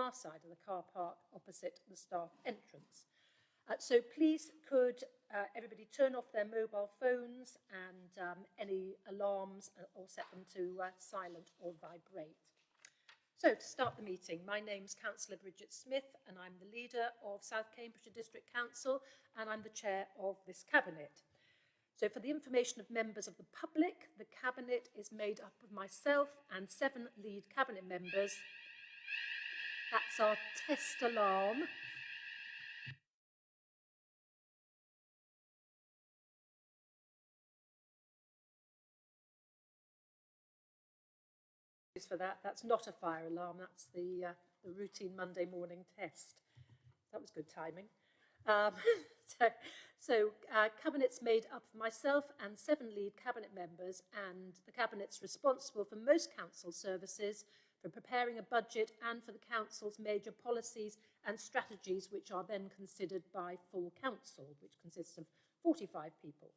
far side of the car park opposite the staff entrance. Uh, so please could uh, everybody turn off their mobile phones and um, any alarms uh, or set them to uh, silent or vibrate. So to start the meeting, my name's Councillor Bridget Smith and I'm the leader of South Cambridgeshire District Council and I'm the chair of this cabinet. So for the information of members of the public, the cabinet is made up of myself and seven lead cabinet members. That's our test alarm. for that. That's not a fire alarm, that's the, uh, the routine Monday morning test. That was good timing. Um, so so uh, Cabinet's made up of myself and seven lead Cabinet members and the Cabinet's responsible for most Council services, for preparing a budget and for the Council's major policies and strategies which are then considered by full Council, which consists of 45 people.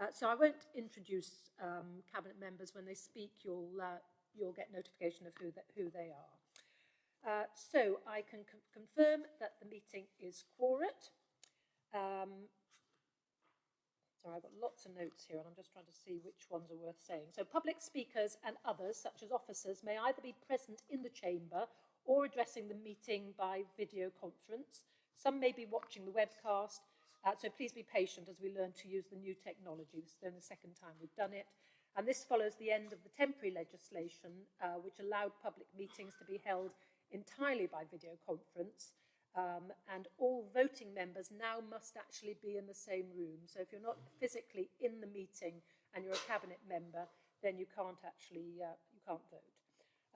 Uh, so I won't introduce um, Cabinet members. When they speak, you'll, uh, you'll get notification of who, who they are. Uh, so I can confirm that the meeting is quorate. Um, sorry, I've got lots of notes here and I'm just trying to see which ones are worth saying. So public speakers and others, such as officers, may either be present in the chamber or addressing the meeting by video conference. Some may be watching the webcast, uh, so please be patient as we learn to use the new technology. This is the second time we've done it. And this follows the end of the temporary legislation, uh, which allowed public meetings to be held entirely by video conference. Um, and all voting members now must actually be in the same room. So if you're not physically in the meeting and you're a cabinet member, then you can't actually uh, you can't vote.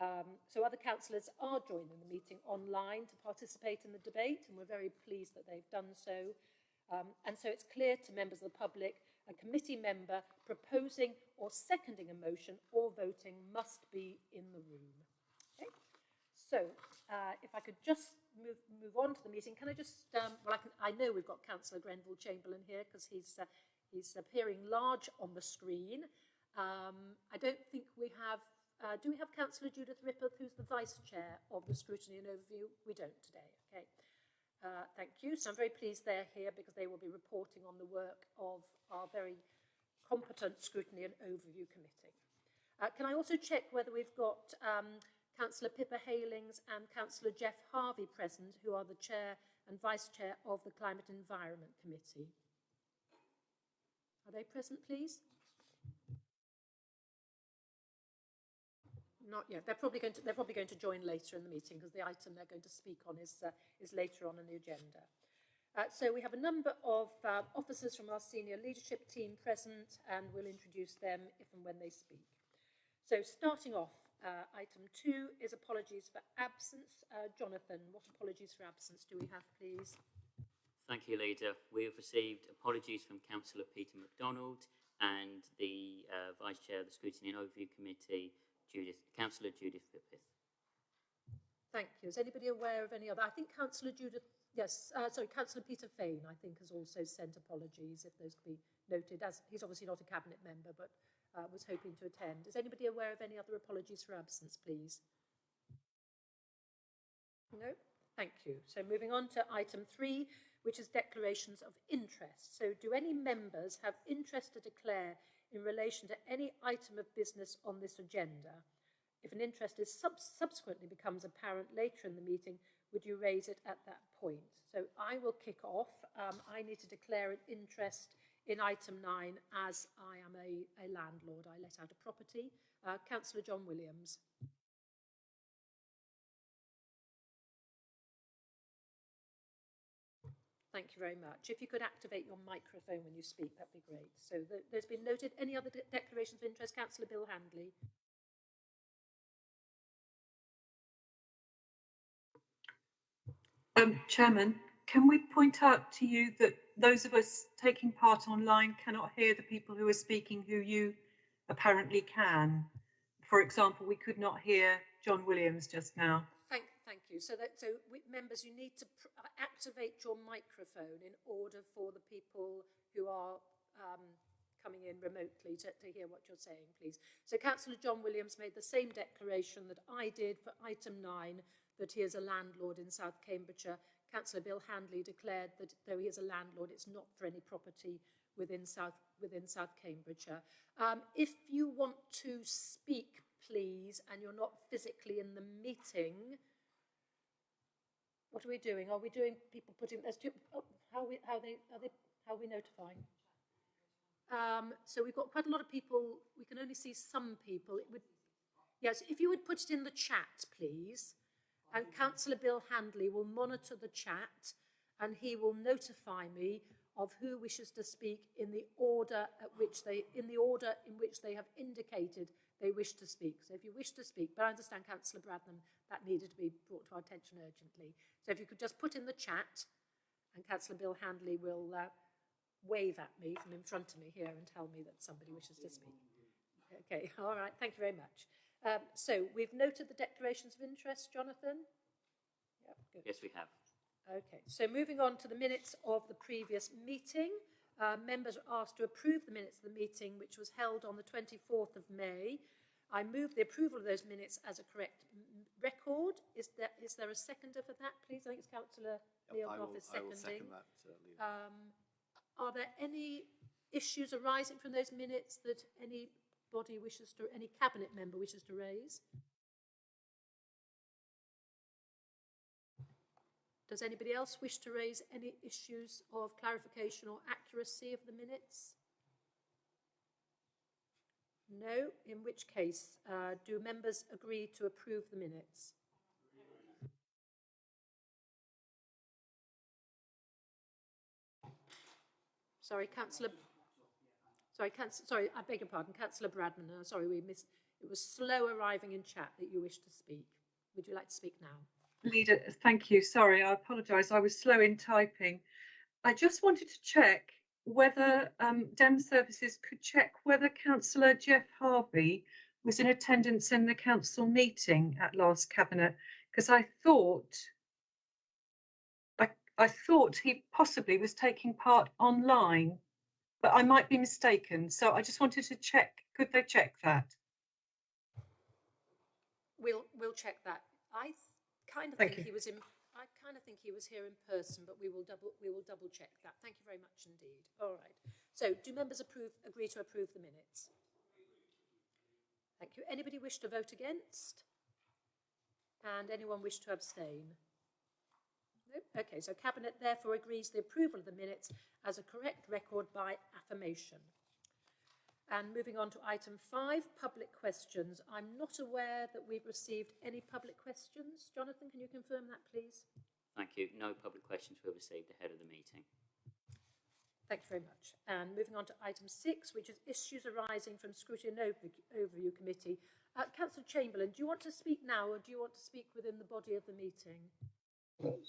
Um, so other councillors are joining the meeting online to participate in the debate, and we're very pleased that they've done so. Um, and so it's clear to members of the public a committee member proposing or seconding a motion or voting must be in the room. Okay? So uh, if I could just move, move on to the meeting, can I just, um, well, I, can, I know we've got Councillor Grenville Chamberlain here because he's, uh, he's appearing large on the screen. Um, I don't think we have, uh, do we have Councillor Judith Rippeth, who's the Vice Chair of the Scrutiny and Overview? We don't today, okay. Uh, thank you. So I'm very pleased they're here because they will be reporting on the work of our very competent Scrutiny and Overview Committee. Uh, can I also check whether we've got um, Councillor Pippa Heylings and Councillor Jeff Harvey present, who are the Chair and Vice Chair of the Climate and Environment Committee. Are they present, please? Not yet. They're probably going to, they're probably going to join later in the meeting because the item they're going to speak on is, uh, is later on in the agenda. Uh, so we have a number of uh, officers from our senior leadership team present and we'll introduce them if and when they speak. So starting off, Uh, item two is apologies for absence. Uh, Jonathan, what apologies for absence do we have, please? Thank you, Leader. We have received apologies from Councillor Peter MacDonald and the uh, Vice Chair of the Scrutiny and Overview Committee, Judith, Councillor Judith Rippeth. Thank you. Is anybody aware of any other? I think Councillor Judith, yes, uh, sorry, Councillor Peter Fane, I think, has also sent apologies, if those could be noted, as he's obviously not a cabinet member, but uh, was hoping to attend. Is anybody aware of any other apologies for absence, please? No? Thank you. So moving on to item three, which is declarations of interest. So do any members have interest to declare in relation to any item of business on this agenda? If an interest is sub subsequently becomes apparent later in the meeting, would you raise it at that point? So I will kick off. Um, I need to declare an interest in item 9 as I am a, a landlord. I let out a property. Uh, Councillor John Williams. Thank you very much. If you could activate your microphone when you speak, that'd be great. So th there's been noted. Any other de declarations of interest? Councillor Bill Handley. Um, Chairman, can we point out to you that those of us taking part online cannot hear the people who are speaking who you apparently can? For example, we could not hear John Williams just now. Thank, thank you. So that so members, you need to activate your microphone in order for the people who are um, coming in remotely to, to hear what you're saying, please. So Councillor John Williams made the same declaration that I did for item nine, that he is a landlord in South Cambridgeshire. Councillor Bill Handley declared that though he is a landlord, it's not for any property within South, within South Cambridgeshire. Um, if you want to speak, please, and you're not physically in the meeting, what are we doing? Are we doing people putting, there's two, oh, how we, how they, are they, how are we notifying? Um, so we've got quite a lot of people, we can only see some people. It would, yes, if you would put it in the chat, please. And Councillor Bill Handley will monitor the chat and he will notify me of who wishes to speak in the order at which they, in the order in which they have indicated they wish to speak. So if you wish to speak, but I understand Councillor Bradnam, that needed to be brought to our attention urgently. So if you could just put in the chat and Councillor Bill Handley will uh, wave at me from in front of me here and tell me that somebody wishes to speak. Okay, all right, thank you very much. Um, so we've noted the declarations of interest, Jonathan? Yep, good. Yes, we have. Okay, so moving on to the minutes of the previous meeting. Uh, members are asked to approve the minutes of the meeting, which was held on the 24th of May. I move the approval of those minutes as a correct m- m- record. Is there, is there a seconder for that, please? I think it's Councillor Neil I Gough will, is I will seconding. second that, uh, Leader. Um, are there any issues arising from those minutes that anybody wishes to, any cabinet member wishes to raise? Does anybody else wish to raise any issues of clarification or accuracy of the minutes? No, in which case, uh, do members agree to approve the minutes? Sorry, councillor. Sorry, councillor, sorry, I beg your pardon, councillor Bradnam. Uh, sorry, we missed. It was slow arriving in chat that you wished to speak. Would you like to speak now? Leader, thank you. Sorry, I apologise. I was slow in typing. I just wanted to check whether um, Dem Services could check whether Councillor Jeff Harvey was in attendance in the council meeting at last cabinet, because I thought I, I thought he possibly was taking part online, but I might be mistaken. So I just wanted to check. Could they check that? We'll we'll check that. I kind of Thank think you. he was in. I kind of think he was here in person, but we will double we will double check that. Thank you very much indeed. All right. So, do members approve agree to approve the minutes? Thank you. Anybody wish to vote against? And anyone wish to abstain? Okay, so Cabinet therefore agrees the approval of the minutes as a correct record by affirmation. And moving on to item five, public questions. I'm not aware that we've received any public questions. Jonathan, can you confirm that, please? Thank you. No public questions were received ahead of the meeting. Thank you very much. And moving on to item six, which is issues arising from Scrutiny Overview Committee. Uh, Councillor Chamberlain, do you want to speak now or do you want to speak within the body of the meeting?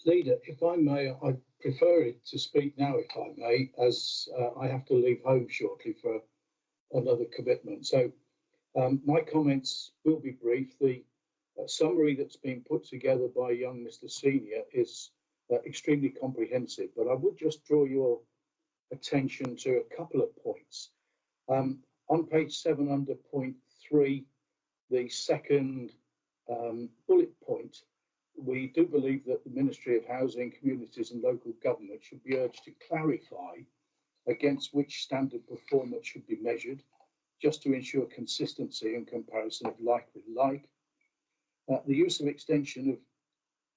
Leader, if I may, I prefer to speak now, if I may, as uh, I have to leave home shortly for another commitment. So um, my comments will be brief. The uh, summary that's been put together by young Mr. Senior is uh, extremely comprehensive, but I would just draw your attention to a couple of points. Um, on page seven, under point three, the second um, bullet point, we do believe that the Ministry of Housing, Communities and Local Government should be urged to clarify against which standard performance should be measured, just to ensure consistency and comparison of like with like. Uh, the use of extension of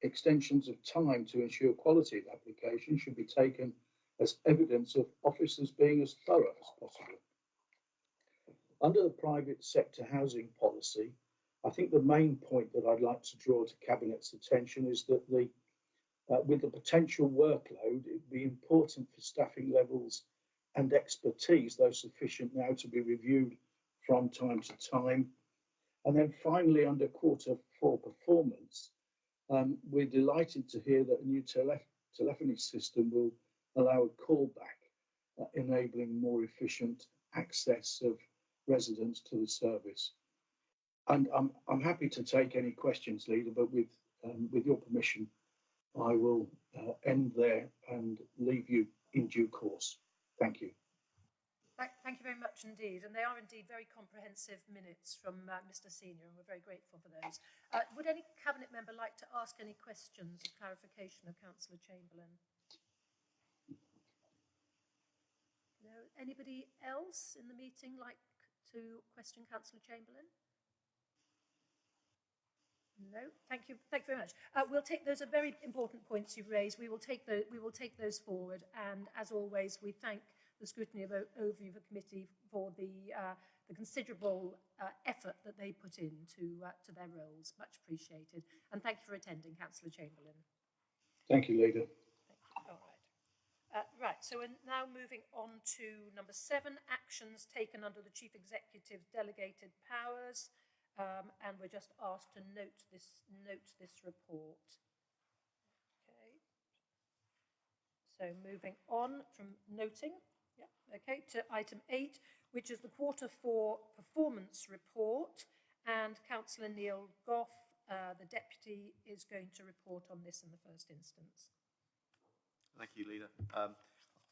extensions of time to ensure quality of application should be taken as evidence of officers being as thorough as possible. Under the private sector housing policy, I think the main point that I'd like to draw to Cabinet's attention is that the, uh, with the potential workload, it'd be important for staffing levels and expertise, though sufficient now, to be reviewed from time to time. And then finally, under quarter four performance, um, we're delighted to hear that a new tele- telephony system will allow a callback, uh, enabling more efficient access of residents to the service. And I'm, I'm happy to take any questions, Leader, but with, um, with your permission, I will uh, end there and leave you in due course. Thank you. Thank, you very much indeed. And they are indeed very comprehensive minutes from uh, Mr Senior, and we're very grateful for those. Uh, would any Cabinet member like to ask any questions or clarification of Councillor Chamberlain? No. Anybody else in the meeting like to question Councillor Chamberlain? No, thank you. Thank you very much. Uh, we'll take those are very important points you've raised. We will take the, we will take those forward. And as always, we thank the Scrutiny of Overview Committee for the, uh, the considerable uh, effort that they put into uh, to their roles. Much appreciated. And thank you for attending, Councillor Chamberlain. Thank you, Leader. All right. Uh, right, so we're now moving on to number seven, actions taken under the Chief Executive's delegated powers. Um, and we're just asked to note this, note this report. Okay. So moving on from noting, yeah, okay, to item eight, which is the quarter four performance report. And councillor Neil Gough, uh, the deputy, is going to report on this in the first instance. Thank you, Leader. Um,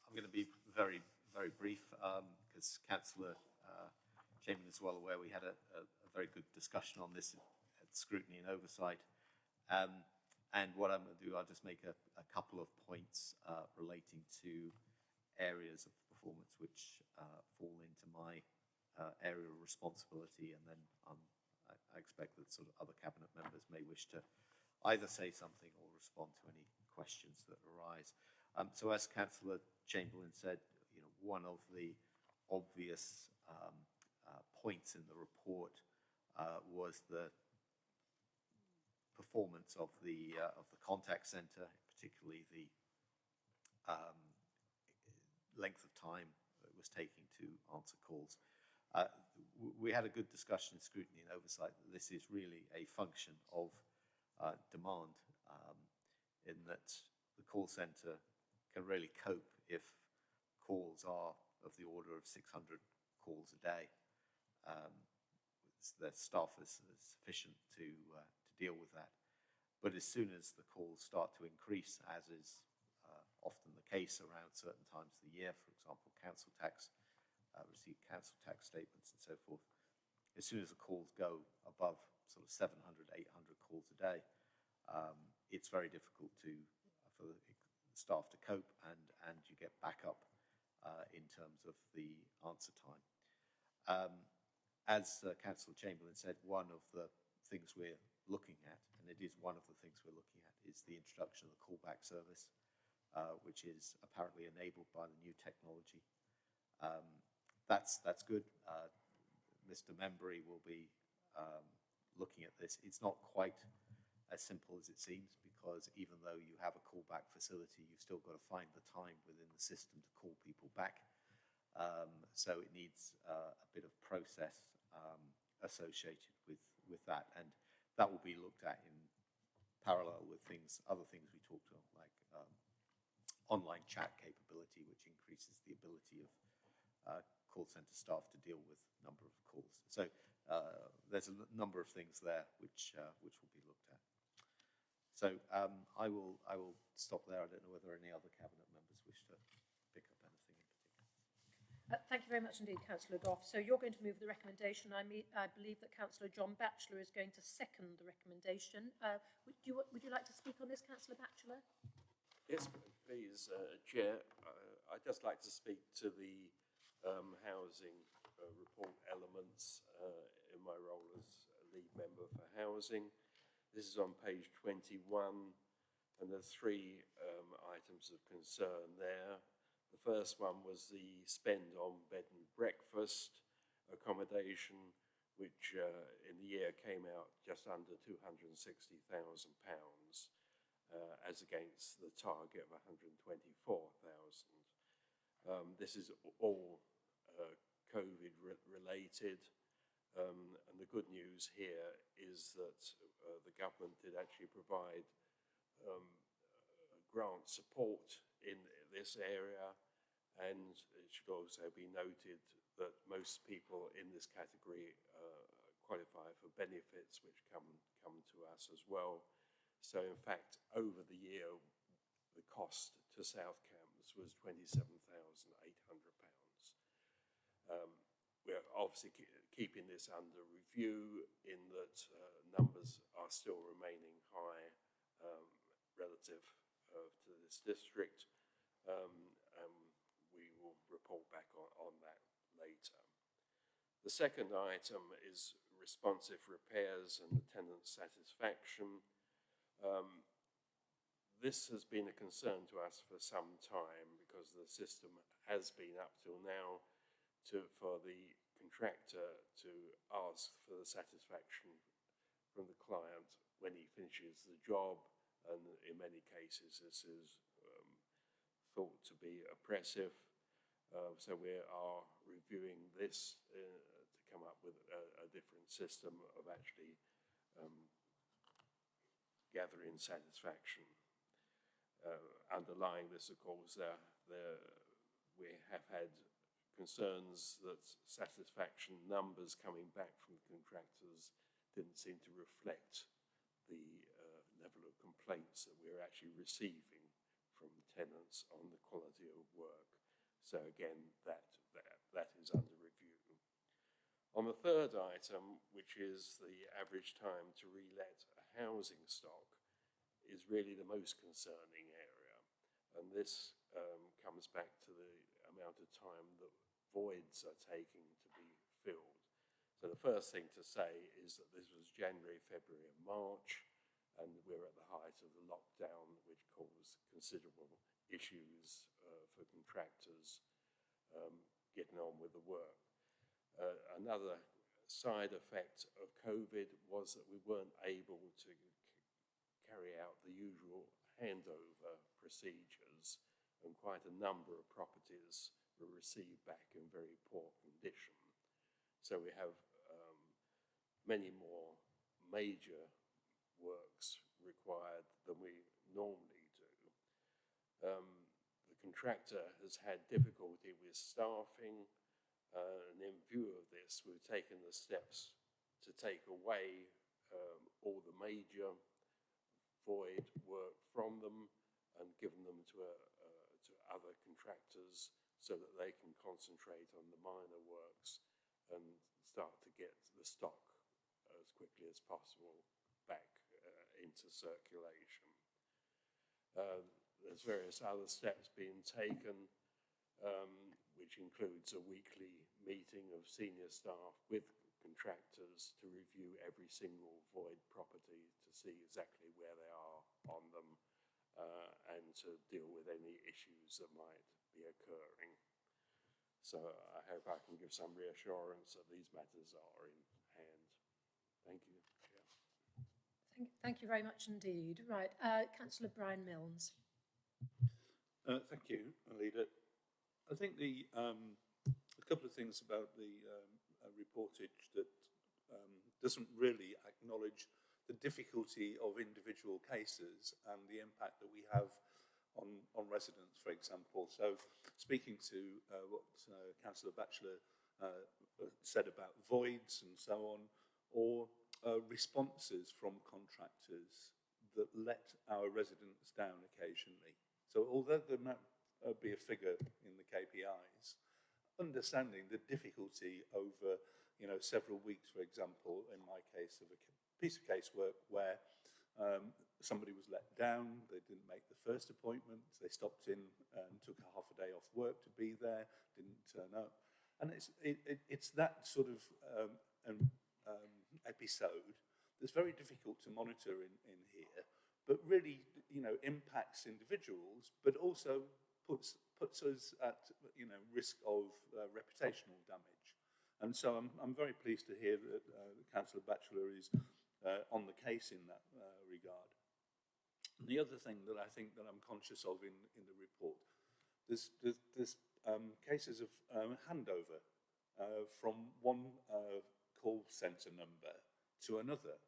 I'm going to be very, very brief because Councillor uh, Chamberlain is well aware we had a, a very good discussion on this at scrutiny and oversight. Um, and what I'm going to do, I'll just make a, a couple of points uh, relating to areas of performance which uh, fall into my uh, area of responsibility, and then um, I, I expect that sort of other cabinet members may wish to either say something or respond to any questions that arise. Um, so, as Councillor Chamberlain said, you know, one of the obvious um, uh, points in the report uh, was the performance of the uh, of the contact centre, particularly the um, length of time it was taking to answer calls. Uh, we had a good discussion in scrutiny and oversight that this is really a function of uh, demand, um, in that the call centre can really cope if calls are of the order of 600 calls a day. Um, their staff is, is sufficient to uh, to deal with that. But as soon as the calls start to increase, as is uh, often the case around certain times of the year, for example, council tax, uh, council tax statements and so forth, as soon as the calls go above sort of 700, 800 calls a day, um, it's very difficult to for the staff to cope, and and you get back up uh, in terms of the answer time. Um, as uh, Chamberlain said, one of the things we're looking at, and it is one of the things we're looking at, is the introduction of the callback service, uh, which is apparently enabled by the new technology. Um, that's that's good. Uh, Mr. Membry will be um, looking at this. It's not quite as simple as it seems because even though you have a callback facility, you've still got to find the time within the system to call people back. Um, so it needs uh, a bit of process um, associated with with that, and that will be looked at in parallel with things, other things we talked about, like um, online chat capability, which increases the ability of uh, call center staff to deal with number of calls. So uh, there's a number of things there which uh, which will be looked at. So um, I will I will stop there. I don't know whether any other cabinet members wish to pick up anything in particular. Uh, thank you very much indeed, Councillor Gough. So you're going to move the recommendation. I, I believe that Councillor John Batchelor is going to second the recommendation. Uh, would, you, would you like to speak on this, Councillor Batchelor? Yes, please, uh, Chair. Uh, I'd just like to speak to the um, housing uh, report elements uh, in my role as lead member for housing. This is on page 21, and there are three um, items of concern there. The first one was the spend on bed and breakfast accommodation, which uh, in the year came out just under £260,000 uh, as against the target of 124,000. Um, this is all uh, COVID re- related. Um, and the good news here is that uh, the government did actually provide um, grant support in this area. And it should also be noted that most people in this category uh, qualify for benefits which come, come to us as well. So in fact, over the year, the cost to South Cambs was £27,800. Um, we're obviously ke- keeping this under review in that uh, numbers are still remaining high um, relative uh, to this district. Um, and we will report back on, on that later. The second item is responsive repairs and tenant satisfaction. Um, this has been a concern to us for some time because the system has been up till now to, for the contractor to ask for the satisfaction from the client when he finishes the job. And in many cases, this is thought to be oppressive. Uh, so we are reviewing this uh, to come up with a, a different system of actually um, gathering satisfaction. Uh, underlying this, of course, there, there, we have had concerns that satisfaction numbers coming back from the contractors didn't seem to reflect the uh, level of complaints that we're actually receiving from tenants on the quality of work. So again, that, that, that is under review. On the third item, which is the average time to relet a housing stock, is really the most concerning area. And this um, comes back to the amount of time that voids are taking to be filled. So the first thing to say is that this was January, February and March, and we're at the height of the lockdown, which caused considerable issues uh, for contractors um, getting on with the work. Uh, another side effect of COVID was that we weren't able to carry out the usual handover procedures, and quite a number of properties were received back in very poor condition. So we have um, many more major works required than we normally do. Um, the contractor has had difficulty with staffing, uh, and in view of this, we've taken the steps to take away um, all the major void work from them and given them to, uh, to other contractors so that they can concentrate on the minor works and start to get the stock as quickly as possible back into circulation. Uh, there's various other steps being taken, um, which includes a weekly meeting of senior staff with contractors to review every single void property to see exactly where they are on them uh, and to deal with any issues that might be occurring. So I hope I can give some reassurance that these matters are in hand. Thank you. Thank, you very much indeed. Right, uh, Councillor Brian Milnes. Uh, thank you, Alida. I think the um, a couple of things about the um, uh, reportage that um, doesn't really acknowledge the difficulty of individual cases and the impact that we have on, on residents, for example. So speaking to uh, what uh, Councillor Batchelor uh, said about voids and so on, or uh, responses from contractors that let our residents down occasionally. So although there might uh, be a figure in the KPIs, understanding the difficulty over, you know, several weeks, for example, in my case of a piece of casework where um, somebody was let down, they didn't make the first appointment, they stopped in and took a half a day off work to be there, didn't turn up. And it's, it, it, it's that sort of um, um, episode that's very difficult to monitor in, in here, but really, you know, impacts individuals, but also puts, puts us at, you know, risk of uh, reputational damage. And so I'm, I'm very pleased to hear that uh, Councillor Batchelor is uh, on the case in that uh, regard. And the other thing that I think that I'm conscious of in, in the report, there's, there's, there's um, cases of um, handover uh, from one uh, call centre number to another.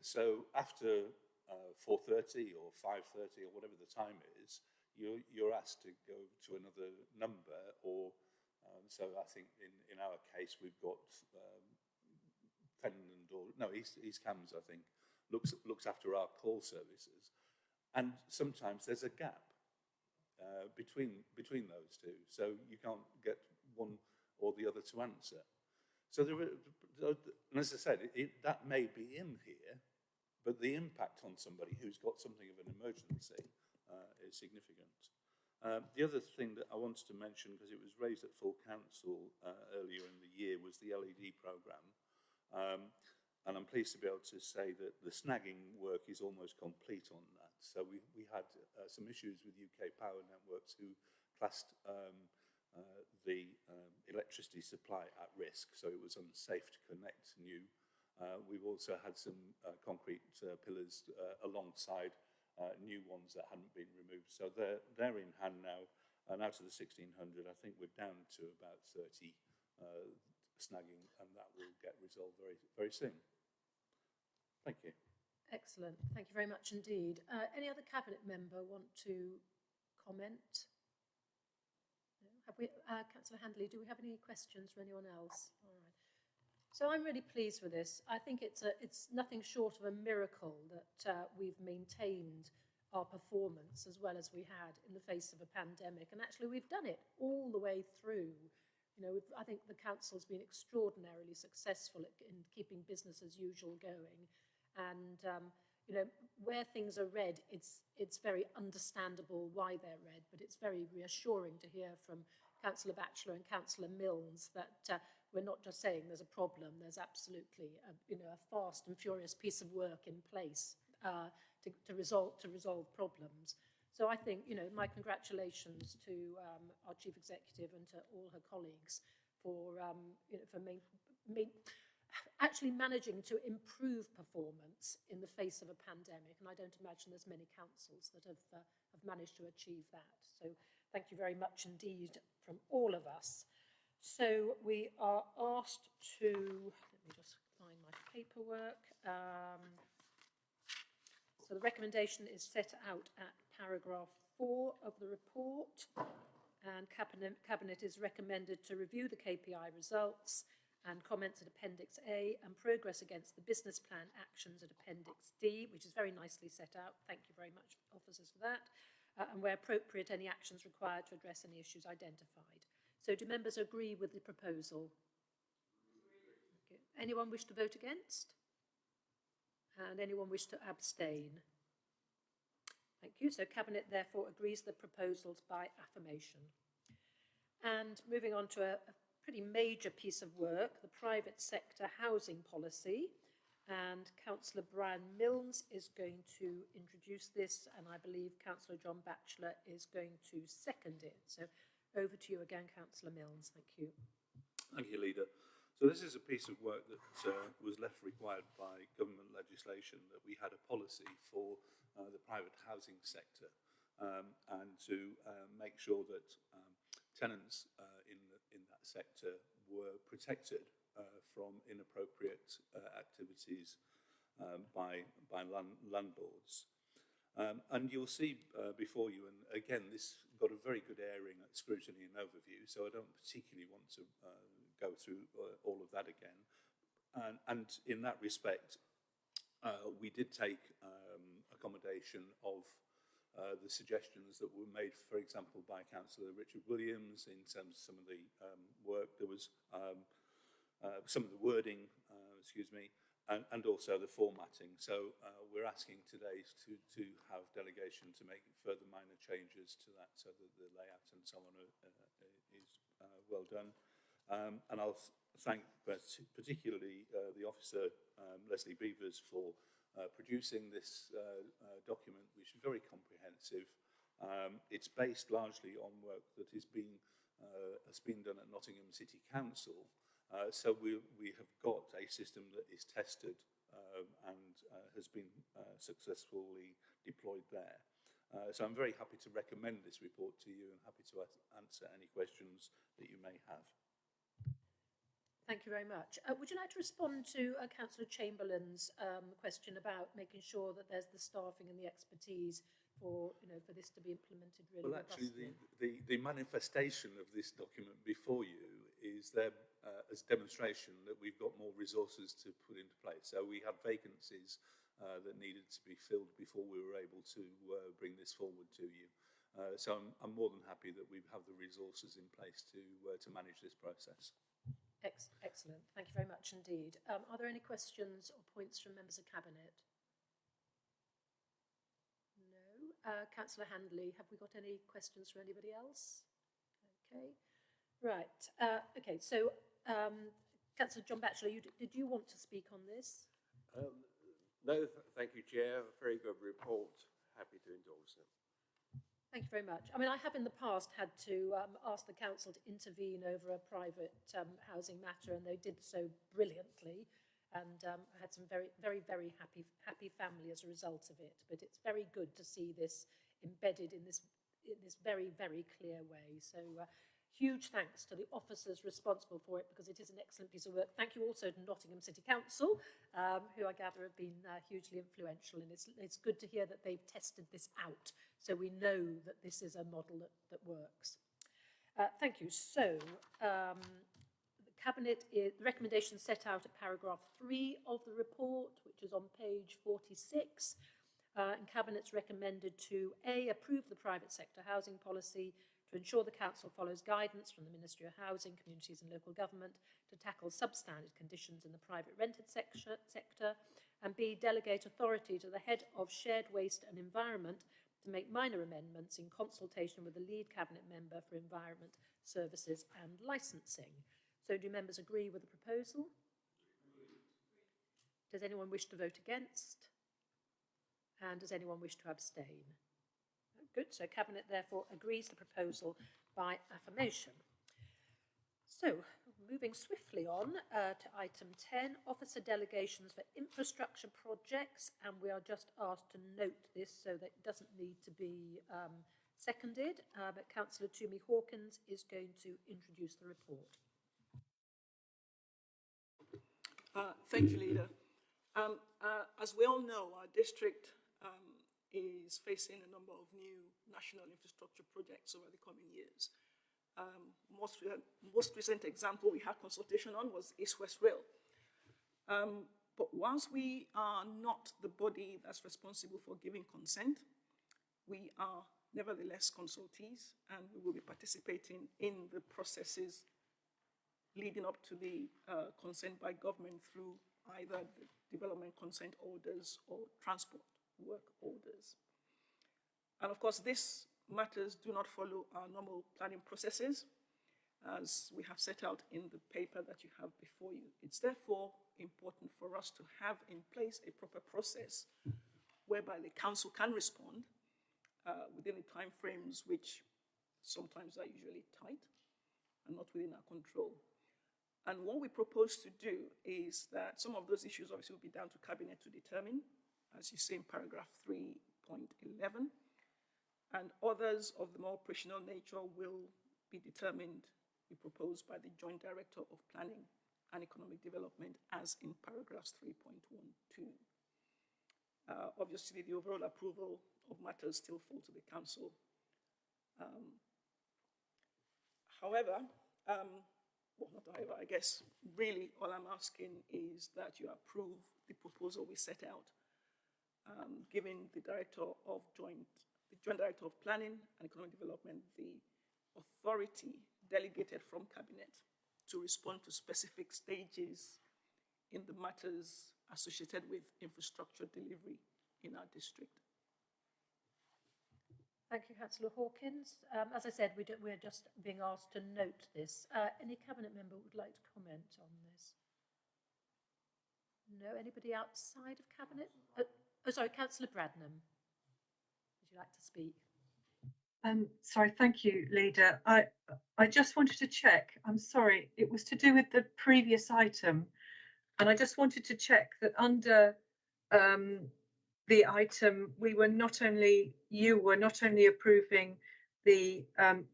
So after uh, 4.30 or 5.30 or whatever the time is, you're, you're asked to go to another number or um, so I think in, in our case we've got um, Fenland or no East, East Cambs I think looks looks after our call services, and sometimes there's a gap uh, between between those two, so you can't get one or the other to answer. So there, are, and as I said, it, that may be in here, but the impact on somebody who's got something of an emergency uh, is significant. Um, the other thing that I wanted to mention, because it was raised at full council uh, earlier in the year, was the LED programme. Um, and I'm pleased to be able to say that the snagging work is almost complete on that. So we, we had uh, some issues with UK Power Networks who classed um, uh, the um, electricity supply at risk, so it was unsafe to connect new. Uh, we've also had some uh, concrete uh, pillars uh, alongside uh, new ones that hadn't been removed. So they're, they're in hand now, and out of the 1600, I think we're down to about 30 uh, snagging, and that will get resolved very, very soon. Thank you. Excellent. Thank you very much indeed. Uh, any other cabinet member want to comment? We, uh, Councillor Handley, do we have any questions for anyone else? All right. So I'm really pleased with this. I think it's, a, it's nothing short of a miracle that uh, we've maintained our performance as well as we had in the face of a pandemic. And actually, we've done it all the way through. You know, I think the council's been extraordinarily successful in keeping business as usual going. And um, you know, where things are red, it's it's very understandable why they're red, but it's very reassuring to hear from Councillor Batchelor and Councillor Milnes that uh, we're not just saying there's a problem. There's absolutely a, you know a fast and furious piece of work in place uh, to, to resolve to resolve problems. So I think you know my congratulations to um, our chief executive and to all her colleagues for um, you know for main, main, actually managing to improve performance in the face of a pandemic. And I don't imagine there's many councils that have, uh, have managed to achieve that. So thank you very much indeed from all of us. So we are asked to, let me just find my paperwork. Um, so the recommendation is set out at paragraph four of the report and cabinet, cabinet is recommended to review the KPI results and comments at Appendix A and progress against the business plan actions at Appendix D, which is very nicely set out. Thank you very much, officers, for that. Uh, and where appropriate, any actions required to address any issues identified. So do members agree with the proposal? Okay. Anyone wish to vote against? And anyone wish to abstain? Thank you. So Cabinet therefore agrees the proposals by affirmation. And moving on to a, a pretty major piece of work, the private sector housing policy. And Councillor Brian Milnes is going to introduce this, and I believe Councillor John Batchelor is going to second it. So over to you again, Councillor Milnes. Thank you. Thank you, Leader. So this is a piece of work that uh, was left required by government legislation that we had a policy for uh, the private housing sector um, and to uh, make sure that um, tenants uh, in in that sector were protected from inappropriate uh, activities um, by, by land, landlords. Um, and you'll see uh, before you, and again, this got a very good airing at scrutiny and overview, so I don't particularly want to uh, go through uh, all of that again. And, and in that respect, uh, we did take um, accommodation of uh, the suggestions that were made, for example, by Councillor Richard Williams in terms of some of the um, work. There was um, uh, some of the wording, uh, excuse me, and, and also the formatting. So uh, we're asking today to, to have delegation to make further minor changes to that so that the layout and so on are, uh, is uh, well done. Um, and I'll thank particularly uh, the officer, um, Leslie Beavers, for uh, producing this uh, uh, document, which is very comprehensive. Um, it's based largely on work that is being, uh, has been done at Nottingham City Council. Uh, so we, we have got a system that is tested um, and uh, has been uh, successfully deployed there. Uh, so I'm very happy to recommend this report to you and happy to answer any questions that you may have. Thank you very much. Uh, would you like to respond to uh, Councillor Chamberlain's um, question about making sure that there's the staffing and the expertise for, you know, for this to be implemented really Well, actually, the, the, the manifestation of this document before you is there uh, as demonstration that we've got more resources to put into place. So we had vacancies uh, that needed to be filled before we were able to uh, bring this forward to you. Uh, so I'm, I'm more than happy that we have the resources in place to uh, to manage this process. Ex- excellent. Thank you very much indeed. Um, are there any questions or points from members of cabinet? No. Uh, Councillor Handley, have we got any questions from anybody else? Okay. Right. Uh, okay. So, um, Councillor John Batchelor, you, did you want to speak on this? Um, no, th- thank you, Chair. Very good report. Happy to endorse it. Thank you very much. I mean, I have in the past had to um, ask the council to intervene over a private um, housing matter, and they did so brilliantly. And um, I had some very, very, very happy, happy family as a result of it. But it's very good to see this embedded in this, in this very, very clear way. So, uh, huge thanks to the officers responsible for it because it is an excellent piece of work. Thank you also to Nottingham City Council, um, who I gather have been uh, hugely influential. And it's, it's good to hear that they've tested this out so we know that this is a model that, that works. Uh, thank you. So, um, the Cabinet, is, the recommendation set out at paragraph three of the report, which is on page 46. Uh, and Cabinet's recommended to A, approve the private sector housing policy, to ensure the Council follows guidance from the Ministry of Housing, Communities and Local Government to tackle substandard conditions in the private rented sector, sector, and B, delegate authority to the Head of Shared Waste and Environment to make minor amendments in consultation with the lead Cabinet member for Environment Services and Licensing. So do members agree with the proposal? Does anyone wish to vote against? And does anyone wish to abstain? Good, so Cabinet therefore agrees the proposal by affirmation. So, moving swiftly on uh, to item 10, officer delegations for infrastructure projects, and we are just asked to note this so that it doesn't need to be um, seconded, uh, but Councillor Tumi Hawkins is going to introduce the report. Uh, thank you, Leader. Um, uh, as we all know, our district um, is facing a number of new national infrastructure projects over the coming years. Um, most, re most recent example we had consultation on was East-West Rail. Um, but once we are not the body that's responsible for giving consent, we are nevertheless consultees and we will be participating in the processes leading up to the uh, consent by government through either the development consent orders or transport work orders. And of course, these matters do not follow our normal planning processes, as we have set out in the paper that you have before you. It's therefore important for us to have in place a proper process whereby the council can respond uh, within the timeframes which sometimes are usually tight and not within our control. And what we propose to do is that some of those issues obviously will be down to cabinet to determine, as you see in paragraph 3.11, and others of the more operational nature will be determined, be proposed by the Joint Director of Planning and Economic Development as in paragraphs 3.12. Uh, obviously, the overall approval of matters still fall to the Council. Um, however, um, well, not however, I guess really all I'm asking is that you approve the proposal we set out um, giving the Director of Joint, the Joint Director of Planning and Economic Development the authority delegated from Cabinet to respond to specific stages in the matters associated with infrastructure delivery in our district. Thank you, Councillor Hawkins. Um, as I said, we we're just being asked to note this. Uh, any Cabinet member would like to comment on this? No, anybody outside of Cabinet? Uh, Oh, sorry, Councillor Bradnam. Would you like to speak? Um, sorry, thank you, Leader. I I just wanted to check. I'm sorry, it was to do with the previous item, and I just wanted to check that under um, the item we were not only you were not only approving the um,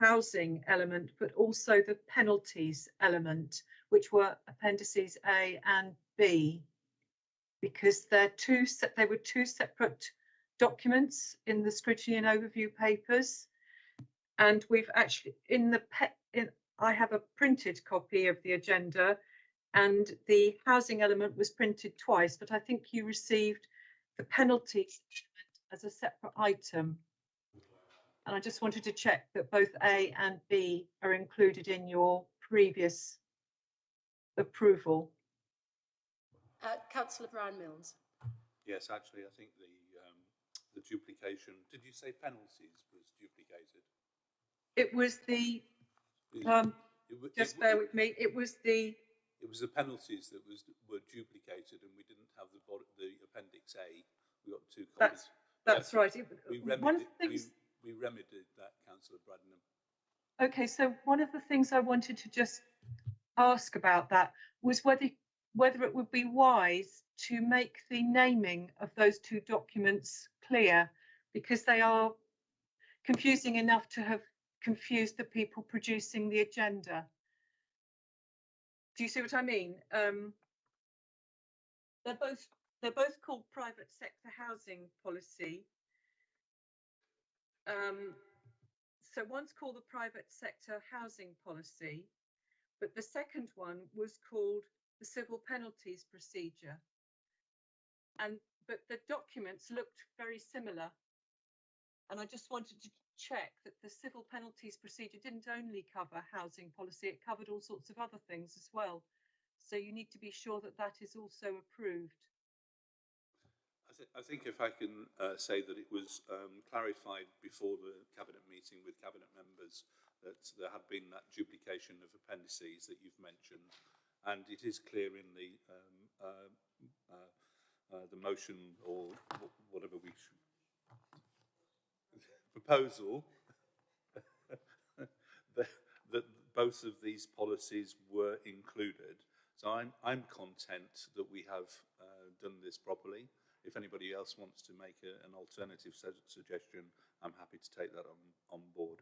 housing element, but also the penalties element, which were appendices A and B because they're two they were two separate documents in the scrutiny and overview papers and we've actually in the in I have a printed copy of the agenda and the housing element was printed twice but I think you received the penalties as a separate item And I just wanted to check that both A and B are included in your previous approval. Uh, Councillor Brian Milnes. Yes, actually, I think the, um, the duplication, did you say penalties was duplicated? It was the, um, it it just wa- bear it- with me, it was the, It was the penalties that was, were duplicated and we didn't have the, bod- the appendix A. We got two copies. That's- that's Yes, right. It- We remedied, the we, we remedied that, councillor Bradnam. okay, so one of the things I wanted to just ask about that was whether, whether it would be wise to make the naming of those two documents clear because they are confusing enough to have confused the people producing the agenda. Do you see what I mean? Um, they're both they're both called private sector housing policy. Um, so one's called the private sector housing policy, but the second one was called the civil penalties procedure. And but the documents looked very similar. And I just wanted to check that the civil penalties procedure didn't only cover housing policy, it covered all sorts of other things as well. So you need to be sure that that is also approved. I, th- I think if I can uh, say that it was um, clarified before the cabinet meeting with cabinet members that there had been that duplication of appendices that you've mentioned, and it is clear in the um, uh, uh, uh, the motion or whatever we proposal that, that both of these policies were included. So I'm, I'm content that we have uh, done this properly. If anybody else wants to make a, an alternative su- suggestion, I'm happy to take that on, on board.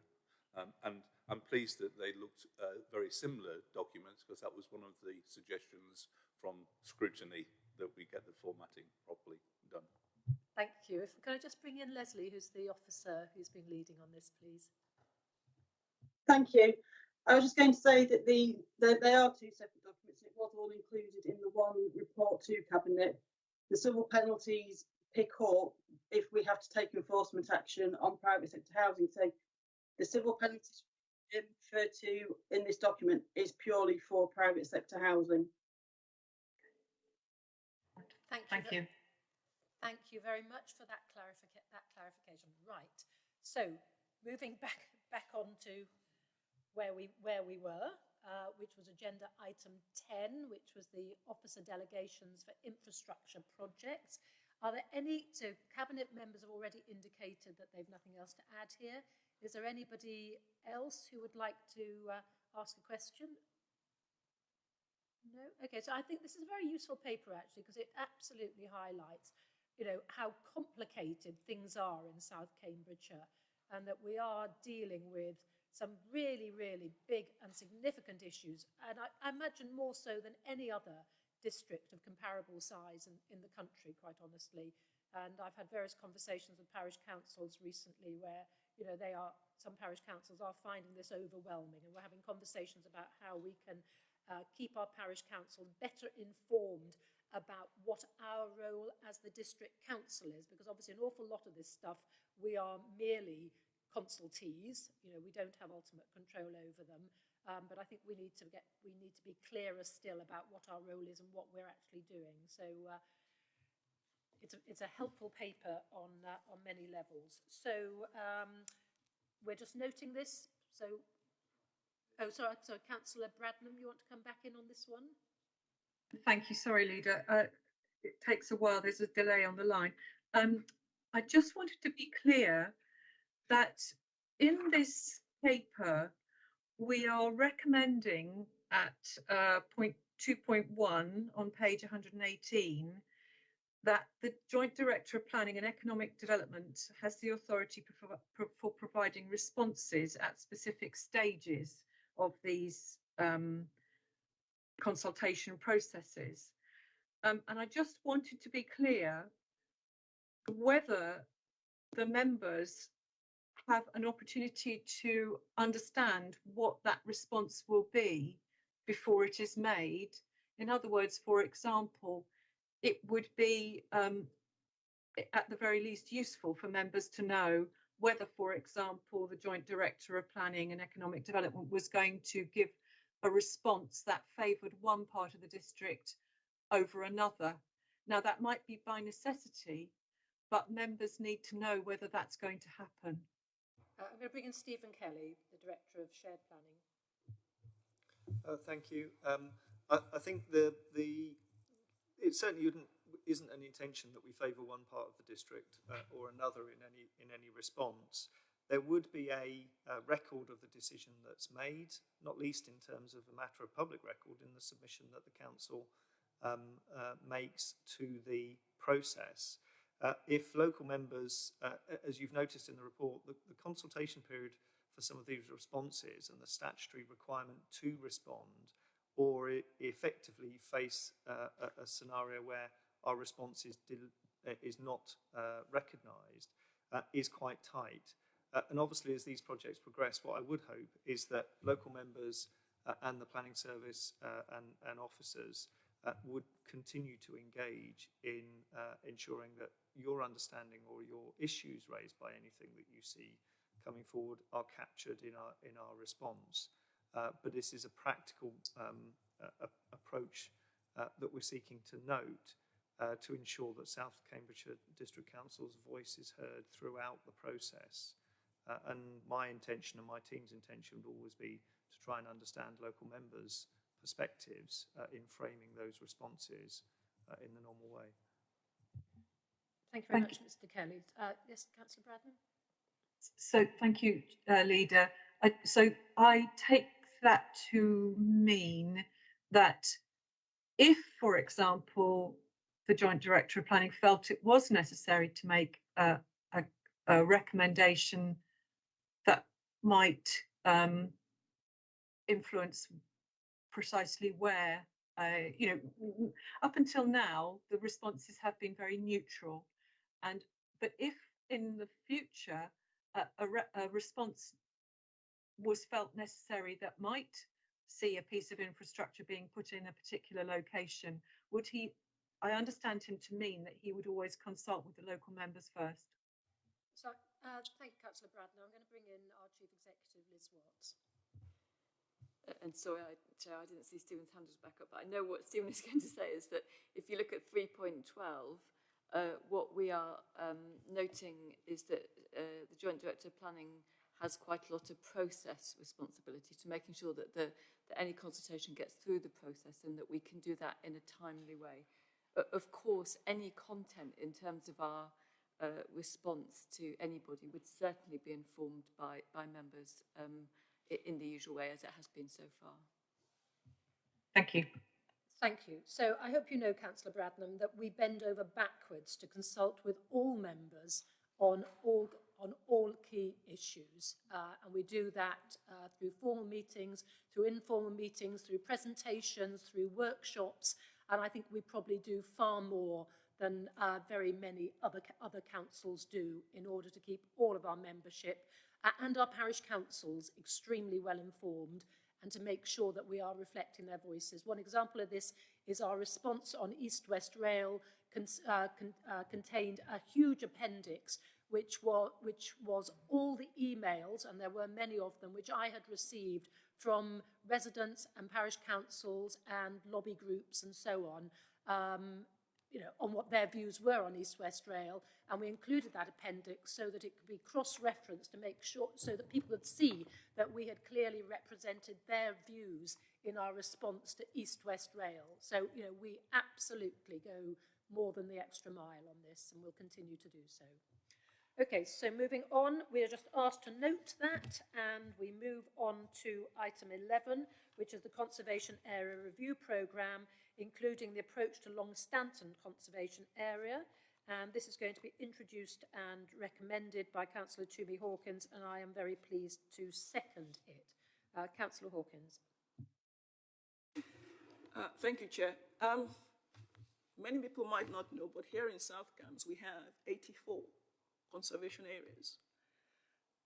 Um, and I'm pleased that they looked uh, very similar documents because that was one of the suggestions from scrutiny that we get the formatting properly done. Thank you. If, can I just bring in Leslie, who's the officer who's been leading on this, please? Thank you. I was just going to say that the, they, they are two separate documents. It was all included in the one report to cabinet. The civil penalties pick up if we have to take enforcement action on private sector housing. So the civil penalties referred to in this document is purely for private sector housing. Thank you. Thank you. Thank you very much for that clarifica- that clarification. Right. So moving back back on to where we where we were, uh, which was agenda item 10, which was the officer delegations for infrastructure projects. Are there any, so cabinet members have already indicated that they've nothing else to add here. Is there anybody else who would like to uh, ask a question? No? Okay, so I think this is a very useful paper actually because it absolutely highlights, you know, how complicated things are in South Cambridgeshire and that we are dealing with some really, really big and significant issues. And I, I imagine more so than any other district of comparable size in, in the country, quite honestly. And I've had various conversations with parish councils recently where, you know, they are, some parish councils are finding this overwhelming. And we're having conversations about how we can uh, keep our parish council better informed about what our role as the district council is, because obviously an awful lot of this stuff we are merely consultees. You know, we don't have ultimate control over them. Um, but I think we need to get we need to be clearer still about what our role is and what we're actually doing. So uh, it's a, it's a helpful paper on uh, on many levels. So um, we're just noting this. So oh, sorry, so Councillor Bradnam, you want to come back in on this one? Thank you. Sorry, leader. Uh, it takes a while. There's a delay on the line. Um, I just wanted to be clear that in this paper, we are recommending at uh, point 2.1 on page 118 that the Joint Director of Planning and Economic Development has the authority for, for, for providing responses at specific stages of these um, consultation processes. Um, and I just wanted to be clear whether the members have an opportunity to understand what that response will be before it is made. In other words, for example, it would be um, at the very least useful for members to know whether, for example, the Joint Director of Planning and Economic Development was going to give a response that favoured one part of the district over another. Now, that might be by necessity, but members need to know whether that's going to happen. Uh, I'm going to bring in Stephen Kelly, the Director of Shared Planning. Uh, thank you. Um, I, I think the the it certainly isn't an intention that we favour one part of the district uh, or another in any in any response. There would be a, a, record of the decision that's made, not least in terms of a matter of public record in the submission that the council um, uh, makes to the process. Uh, if local members, uh, as you've noticed in the report, the, the consultation period for some of these responses and the statutory requirement to respond or effectively face uh, a, a, scenario where our response is, uh, is not uh, recognised uh, is quite tight. Uh, and obviously, as these projects progress, what I would hope is that local members uh, and the planning service and, and, officers would continue to engage in ensuring that your understanding or your issues raised by anything that you see coming forward are captured in our in our response. Uh, but this is a practical um, uh, approach uh, that we're seeking to note uh, to ensure that South Cambridgeshire District Council's voice is heard throughout the process. Uh, and my intention and my team's intention would always be to try and understand local members' perspectives uh, in framing those responses in the normal way. Thank you very thank much, you. Mr. Kelly. yes, Councillor Bradnam. So thank you, Leader. I, so I take that to mean that if, for example, the Joint Director of Planning felt it was necessary to make a, a, a recommendation that might um, influence precisely where, uh, you know, up until now, the responses have been very neutral. And but if in the future a, re a response was felt necessary that might see a piece of infrastructure being put in a particular location, would he, I understand him to mean that he would always consult with the local members first. So, uh, thank you, Councillor Bradnam. I'm going to bring in our Chief Executive, Liz Watts. Uh, and sorry, I, Chair, I didn't see Stephen's hand was back up, but I know what Stephen is going to say is that if you look at 3.12, uh, what we are um, noting is that uh, the Joint Director of Planning has quite a lot of process responsibility to making sure that, the, that any consultation gets through the process and that we can do that in a timely way. Uh, of course, any content in terms of our uh, response to anybody would certainly be informed by, by members um, in the usual way as it has been so far. Thank you. Thank you. So I hope you know, Councillor Bradnam, that we bend over backwards to consult with all members on all on all key issues. Uh, and we do that uh, through formal meetings, through informal meetings, through presentations, through workshops. And I think we probably do far more than uh, very many other, other councils do in order to keep all of our membership uh, and our parish councils extremely well informed and to make sure that we are reflecting their voices. One example of this is our response on East West Rail con uh, con uh, contained a huge appendix which was, which was all the emails, and there were many of them, which I had received from residents and parish councils and lobby groups and so on, um, you know, on what their views were on East West Rail, and we included that appendix so that it could be cross-referenced to make sure, so that people could see that we had clearly represented their views in our response to East West Rail. So, you know, we absolutely go more than the extra mile on this, and we'll continue to do so. Okay, so moving on, we are just asked to note that and we move on to item 11, which is the Conservation Area Review Programme, including the approach to Longstanton Conservation Area. And this is going to be introduced and recommended by Councillor Tumi Hawkins, and I am very pleased to second it. Uh, Councillor Hawkins. Uh, thank you, Chair. Um, many people might not know, but here in South Cambs we have 84 conservation areas.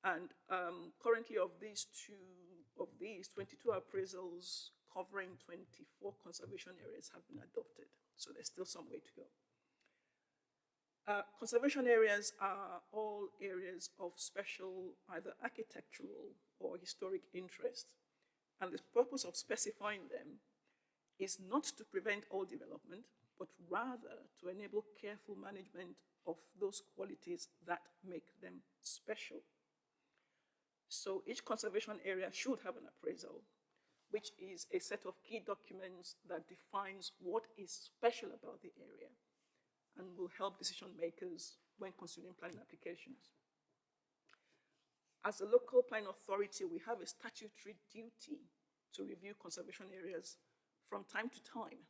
And um, currently of these two, of these 22 appraisals covering 24 conservation areas have been adopted. So there's still some way to go. Uh, conservation areas are all areas areas of special either architectural or historic interest. And the purpose of specifying them is not to prevent all development, but rather to enable careful management of those qualities that make them special. So each conservation area should have an appraisal, which is a set of key documents that defines what is special about the area and will help decision makers when considering planning applications. As a local planning authority, we have a statutory duty to review conservation areas from time to time.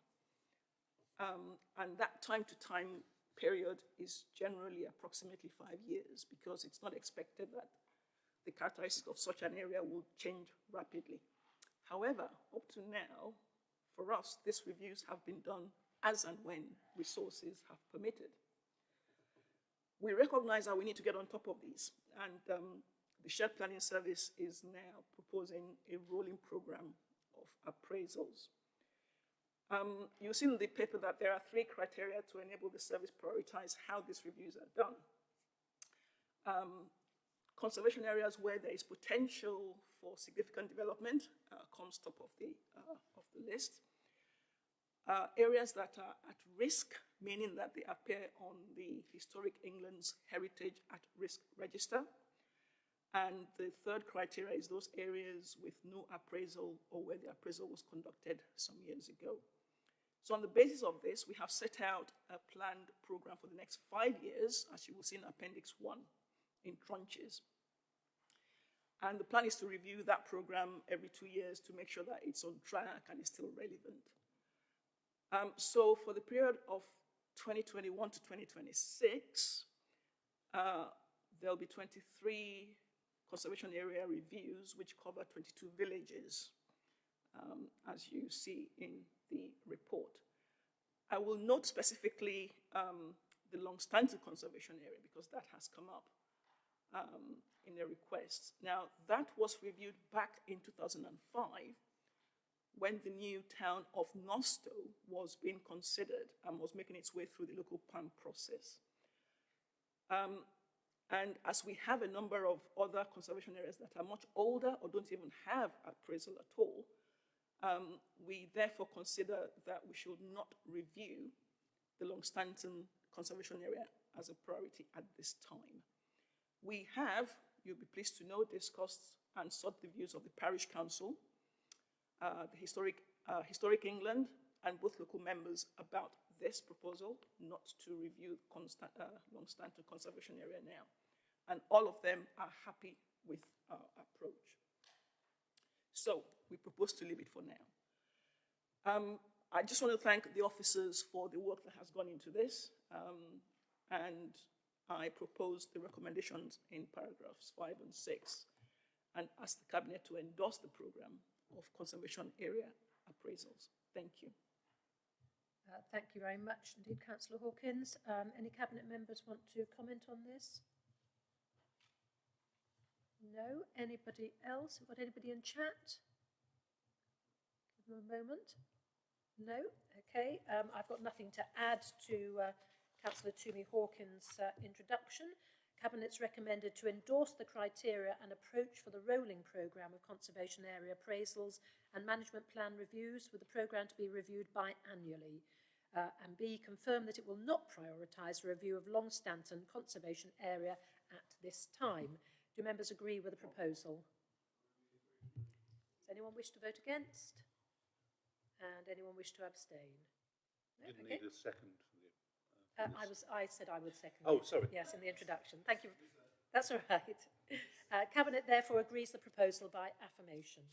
Um, and that time to time period is generally approximately five years because it's not expected that the characteristics of such an area will change rapidly. However, up to now, for us, these reviews have been done as and when resources have permitted. We recognize that we need to get on top of these, and um, the Shared Planning Service is now proposing a rolling program of appraisals. Um, you'll see in the paper that there are three criteria to enable the service prioritize how these reviews are done. Um, conservation areas where there is potential for significant development uh, comes top of the, uh, of the list. Uh, areas that are at risk, meaning that they appear on the Historic England's Heritage at Risk Register. And the third criteria is those areas with no appraisal or where the appraisal was conducted some years ago. So on the basis of this, we have set out a planned program for the next five years, as you will see in Appendix 1, in tranches. And the plan is to review that program every two years to make sure that it's on track and is still relevant. Um, so for the period of 2021 to 2026, uh, there'll be 23 conservation area reviews which cover 22 villages, um, as you see in the report. I will note specifically um, the Longstanton conservation area because that has come up um, in a request. Now, that was reviewed back in 2005 when the new town of Northstowe was being considered and was making its way through the local plan process. Um, and as we have a number of other conservation areas that are much older or don't even have appraisal at all, um, we therefore consider that we should not review the Longstanton conservation area as a priority at this time. We have, you'll be pleased to know, discussed and sought the views of the parish council, uh, the historic, uh, historic England, and both local members about this proposal not to review uh, Longstanton conservation area now. And all of them are happy with our approach. So we propose to leave it for now. Um, I just want to thank the officers for the work that has gone into this. Um, and I propose the recommendations in paragraphs five and six and ask the cabinet to endorse the program of conservation area appraisals. Thank you. Uh, thank you very much indeed, Councillor Hawkins. Um, any cabinet members want to comment on this? No. Anybody else? Got anybody in chat? Give them a moment. No. Okay. Um, I've got nothing to add to uh, Councillor Tumi Hawkins' uh, introduction. Cabinet's recommended to endorse the criteria and approach for the rolling programme of conservation area appraisals and management plan reviews, with the programme to be reviewed biannually. Uh, and B, confirm that it will not prioritise a review of Longstanton conservation area at this time. Do members agree with the proposal? Does anyone wish to vote against? And anyone wish to abstain? No? Didn't Okay. need a second for the. Uh, for I was, I said I would second. Oh, sorry. Yes, in the introduction. Thank you. That's all right. Uh, Cabinet therefore agrees the proposal by affirmation.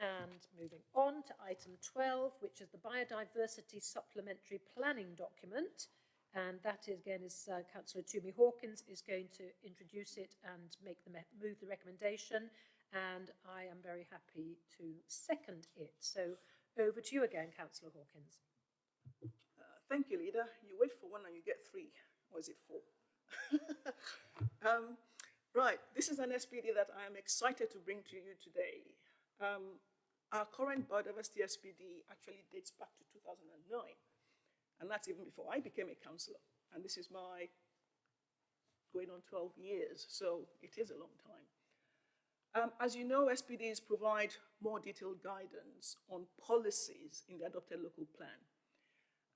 And moving on to item 12, which is the biodiversity supplementary planning document. And that is, again is uh, Councillor Tumi Hawkins is going to introduce it and make the move the recommendation. And I am very happy to second it. So over to you again, Councillor Hawkins. Uh, thank you, leader. You wait for one and you get three, or is it four? um, right, this is an SPD that I am excited to bring to you today. Um, our current biodiversity SPD actually dates back to 2009, and that's even before I became a councillor. And this is my going on 12 years, so it is a long time. Um, as you know, SPDs provide more detailed guidance on policies in the adopted local plan.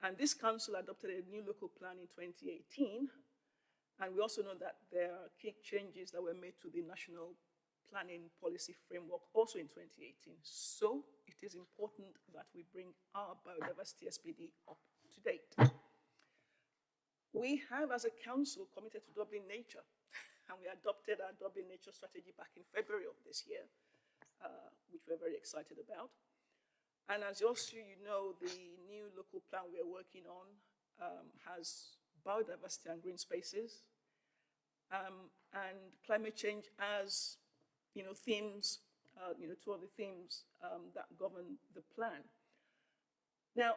And this council adopted a new local plan in 2018. And we also know that there are key changes that were made to the national planning policy framework also in 2018. So it is important that we bring our biodiversity SPD up to date. We have, as a council, committed to Doubling Nature, and we adopted our Doubling Nature strategy back in February of this year, uh, which we're very excited about. And as also you know, the new local plan we're working on um, has biodiversity and green spaces, um, and climate change as, you know, themes, uh, you know, two of the themes um, that govern the plan. Now,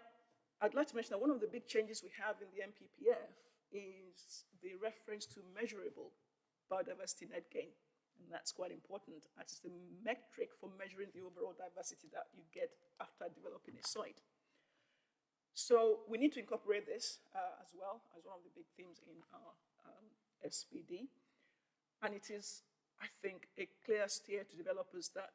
I'd like to mention that one of the big changes we have in the NPPF is the reference to measurable biodiversity net gain. And that's quite important as it's the metric for measuring the overall diversity that you get after developing a site. So we need to incorporate this uh, as well as one of the big themes in our um, SPD. And it is, I think, a clear steer to developers that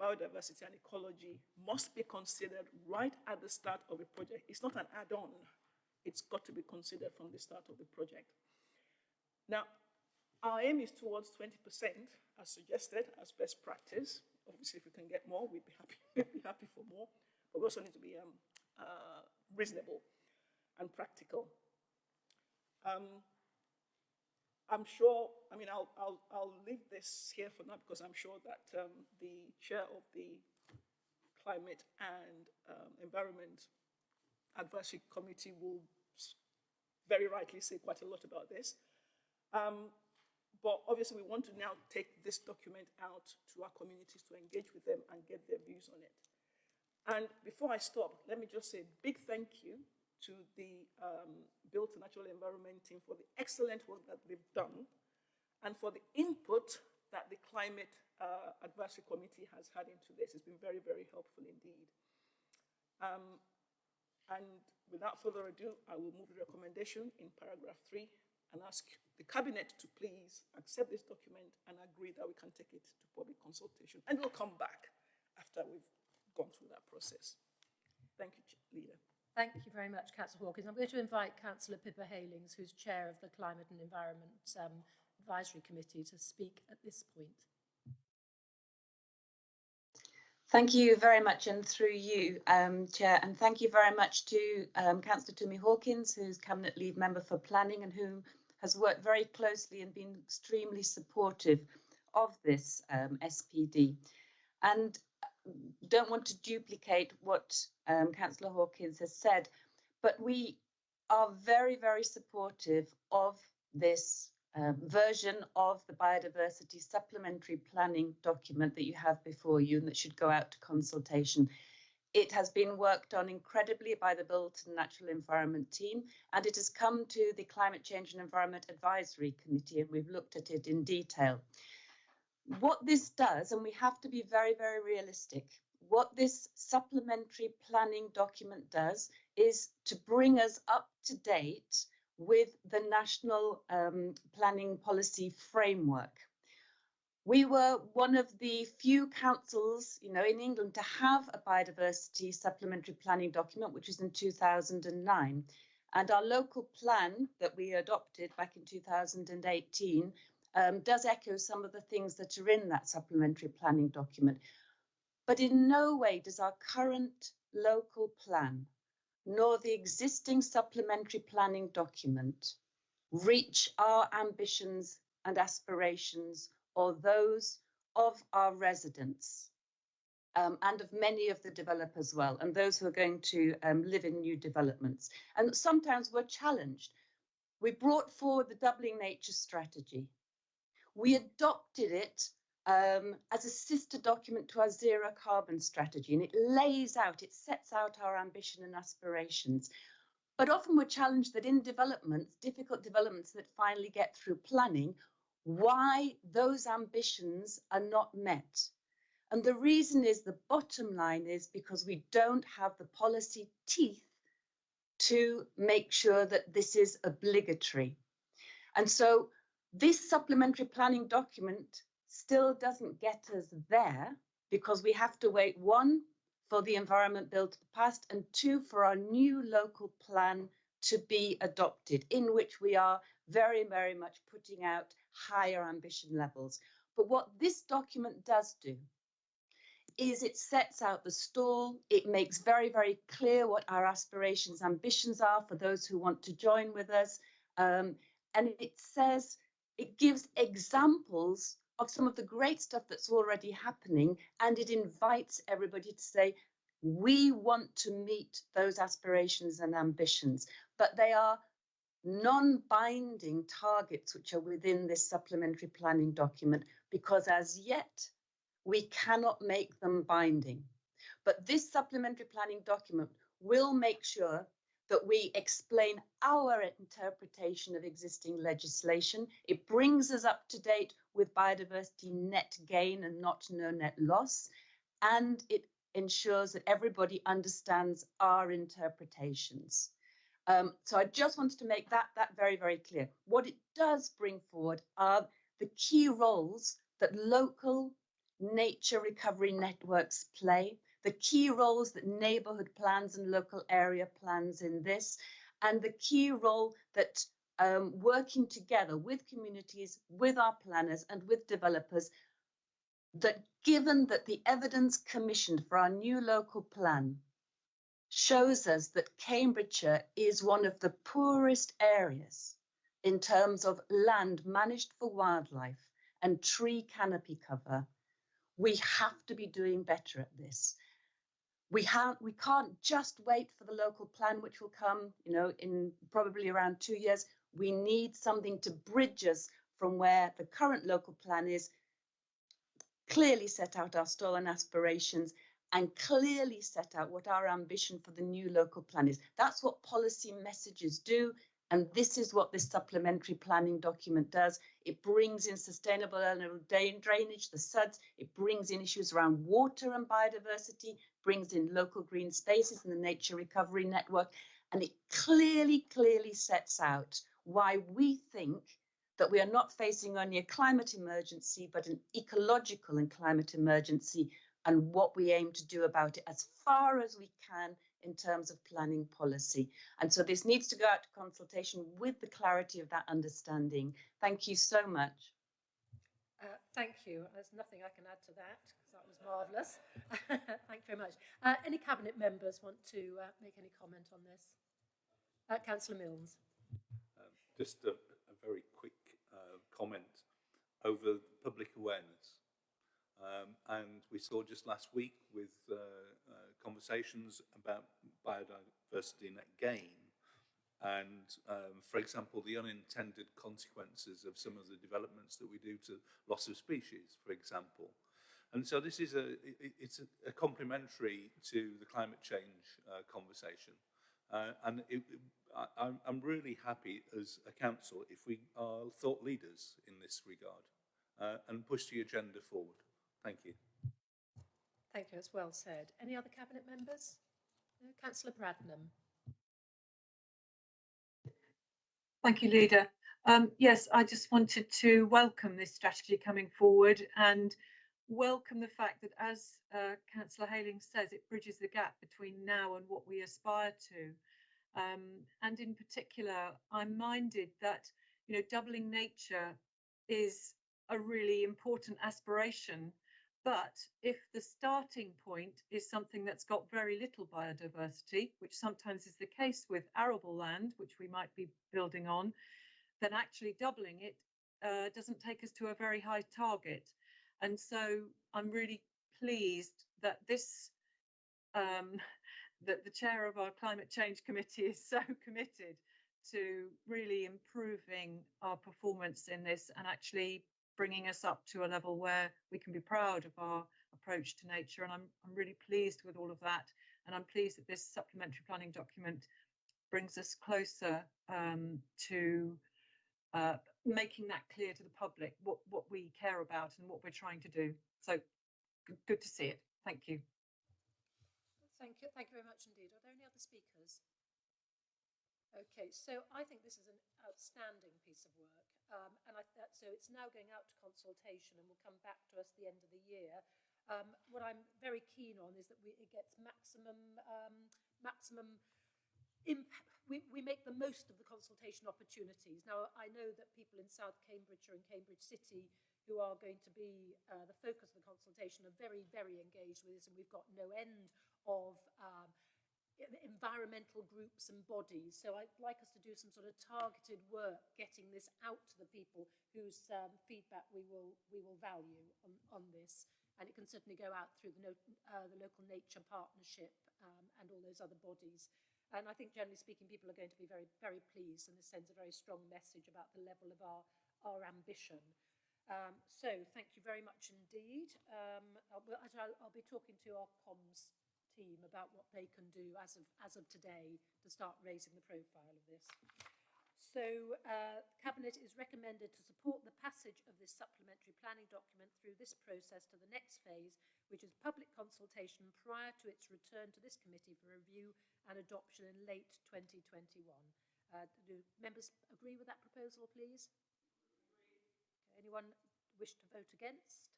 biodiversity and ecology must be considered right at the start of a project. It's not an add-on. It's got to be considered from the start of the project. Now, our aim is towards 20% as suggested as best practice. Obviously, if we can get more, we'd be happy, we'd be happy for more. But we also need to be um, uh, reasonable and practical. Um, I'm sure, I mean, I'll, I'll, I'll leave this here for now because I'm sure that um, the chair of the Climate and um, Environment Advisory Committee will very rightly say quite a lot about this. Um, but obviously, we want to now take this document out to our communities to engage with them and get their views on it. And before I stop, let me just say a big thank you to the um, Built and Natural Environment team for the excellent work that they've done and for the input that the Climate uh, Advisory Committee has had into this. It's been very, very helpful indeed. Um, and without further ado, I will move the recommendation in paragraph three and ask the cabinet to please accept this document and agree that we can take it to public consultation. And we'll come back after we've gone through that process. Thank you, Leader. Thank you very much, Councillor Hawkins. I'm going to invite Councillor Pippa Heylings, who's chair of the Climate and Environment um, Advisory Committee, to speak at this point. Thank you very much, and through you, um, Chair, and thank you very much to um, Councillor Tumi Hawkins, who's Cabinet Lead Member for Planning and who has worked very closely and been extremely supportive of this um, SPD. And don't want to duplicate what um, Councillor Hawkins has said, but we are very, very supportive of this um, version of the biodiversity supplementary planning document that you have before you and that should go out to consultation. It has been worked on incredibly by the Built and Natural Environment team, and it has come to the Climate Change and Environment Advisory Committee, and we've looked at it in detail. What this does, and we have to be very, very realistic, what this supplementary planning document does is to bring us up to date with the National um, Planning Policy Framework. We were one of the few councils, you know, in England to have a biodiversity supplementary planning document, which was in 2009. And our local plan that we adopted back in 2018 um, does echo some of the things that are in that supplementary planning document. But in no way does our current local plan, nor the existing supplementary planning document, reach our ambitions and aspirations or those of our residents um, and of many of the developers as well, and those who are going to um, live in new developments. And sometimes we're challenged. We brought forward the doubling nature strategy. We adopted it um, as a sister document to our zero carbon strategy, and it lays out, it sets out our ambition and aspirations. But often we're challenged that in developments, difficult developments that finally get through planning, why those ambitions are not met. And the reason is the bottom line is because we don't have the policy teeth to make sure that this is obligatory. And so This supplementary planning document still doesn't get us there because we have to wait one for the environment bill to pass and two for our new local plan to be adopted in which we are very, very much putting out higher ambition levels. But what this document does do is it sets out the stall. It makes very, very clear what our aspirations, ambitions are for those who want to join with us. Um, and it says, it gives examples of some of the great stuff that's already happening. And it invites everybody to say, we want to meet those aspirations and ambitions, but they are non-binding targets which are within this supplementary planning document because as yet we cannot make them binding. But this supplementary planning document will make sure that we explain our interpretation of existing legislation. It brings us up to date with biodiversity net gain and not no net loss. And it ensures that everybody understands our interpretations. Um, so I just wanted to make that, that very, very clear. What it does bring forward are the key roles that local nature recovery networks play, the key roles that neighbourhood plans and local area plans in this, and the key role that um, working together with communities, with our planners and with developers, that given that the evidence commissioned for our new local plan shows us that Cambridgeshire is one of the poorest areas in terms of land managed for wildlife and tree canopy cover, we have to be doing better at this. We have we can't just wait for the local plan, which will come, you know, in probably around two years. We need something to bridge us from where the current local plan is, clearly set out our stall and aspirations, and clearly set out what our ambition for the new local plan is. That's what policy messages do. And this is what this supplementary planning document does. It brings in sustainable drainage, the SUDS. It brings in issues around water and biodiversity, brings in local green spaces and the nature recovery network. And it clearly, clearly sets out why we think that we are not facing only a climate emergency, but an ecological and climate emergency and what we aim to do about it as far as we can in terms of planning policy. And so this needs to go out to consultation with the clarity of that understanding. Thank you so much. Uh, thank you. There's nothing I can add to that. Marvellous. thank you very much. Uh, any cabinet members want to uh, make any comment on this? Uh, Councillor Milnes. Um, just a, a, very quick uh, comment over public awareness. Um, and we saw just last week with uh, uh, conversations about biodiversity net gain and, um, for example, the unintended consequences of some of the developments that we do to loss of species, for example. And so this is a, it's a, a, complementary to the climate change uh, conversation. Uh, and it, it, I, I'm really happy as a council if we are thought leaders in this regard uh, and push the agenda forward. Thank you. Thank you, that's well said. Any other Cabinet members? No? Councillor Bradnam. Thank you, Leader. Um, yes, I just wanted to welcome this strategy coming forward and welcome the fact that, as uh, Councillor Heyling says, it bridges the gap between now and what we aspire to. Um, and in particular, I'm minded that you know doubling nature is a really important aspiration but if the starting point is something that's got very little biodiversity, which sometimes is the case with arable land, which we might be building on, then actually doubling it uh, doesn't take us to a very high target. And so I'm really pleased that this, um, that the chair of our climate change committee is so committed to really improving our performance in this and actually bringing us up to a level where we can be proud of our approach to nature. And I'm, I'm really pleased with all of that. And I'm pleased that this supplementary planning document brings us closer um, to uh, making that clear to the public what, what we care about and what we're trying to do. So good, to see it. Thank you. Thank you. Thank you very much indeed. Are there any other speakers? Okay, so I think this is an outstanding piece of work. Um, and I, that, so it's now going out to consultation and will come back to us the end of the year. Um, what I'm very keen on is that we, it gets maximum, um, maximum impact. We, we make the most of the consultation opportunities. Now, I know that people in South Cambridgeshire and Cambridge City who are going to be uh, the focus of the consultation are very, very engaged with this, and we've got no end of um, environmental groups and bodies. So I'd like us to do some sort of targeted work getting this out to the people whose um, feedback we will, we will value on, on this. And it can certainly go out through the, no, uh, the local nature partnership um, and all those other bodies. And I think generally speaking, people are going to be very, very pleased and this sends a very strong message about the level of our, our ambition. Um, so thank you very much indeed. Um, I'll, I'll, I'll be talking to our comms team about what they can do as of, as of today to start raising the profile of this. So uh, Cabinet is recommended to support the passage of this supplementary planning document through this process to the next phase, which is public consultation prior to its return to this committee for review and adoption in late 2021. Uh, do members agree with that proposal, please? Anyone wish to vote against?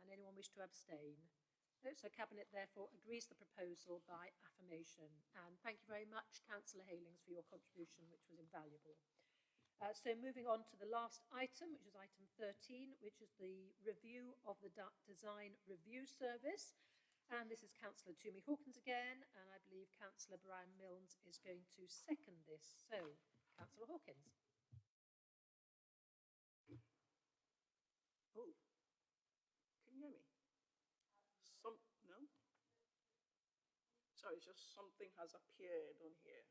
And anyone wish to abstain? So Cabinet therefore agrees the proposal by affirmation. And thank you very much, Councillor Heylings, for your contribution, which was invaluable. Uh, so moving on to the last item, which is item 13, which is the review of the design review service. And this is Councillor Tumi Hawkins again, and I believe Councillor Brian Milnes is going to second this. So, Councillor Hawkins. Oh, can you hear me? Some, no? It's just something has appeared on here.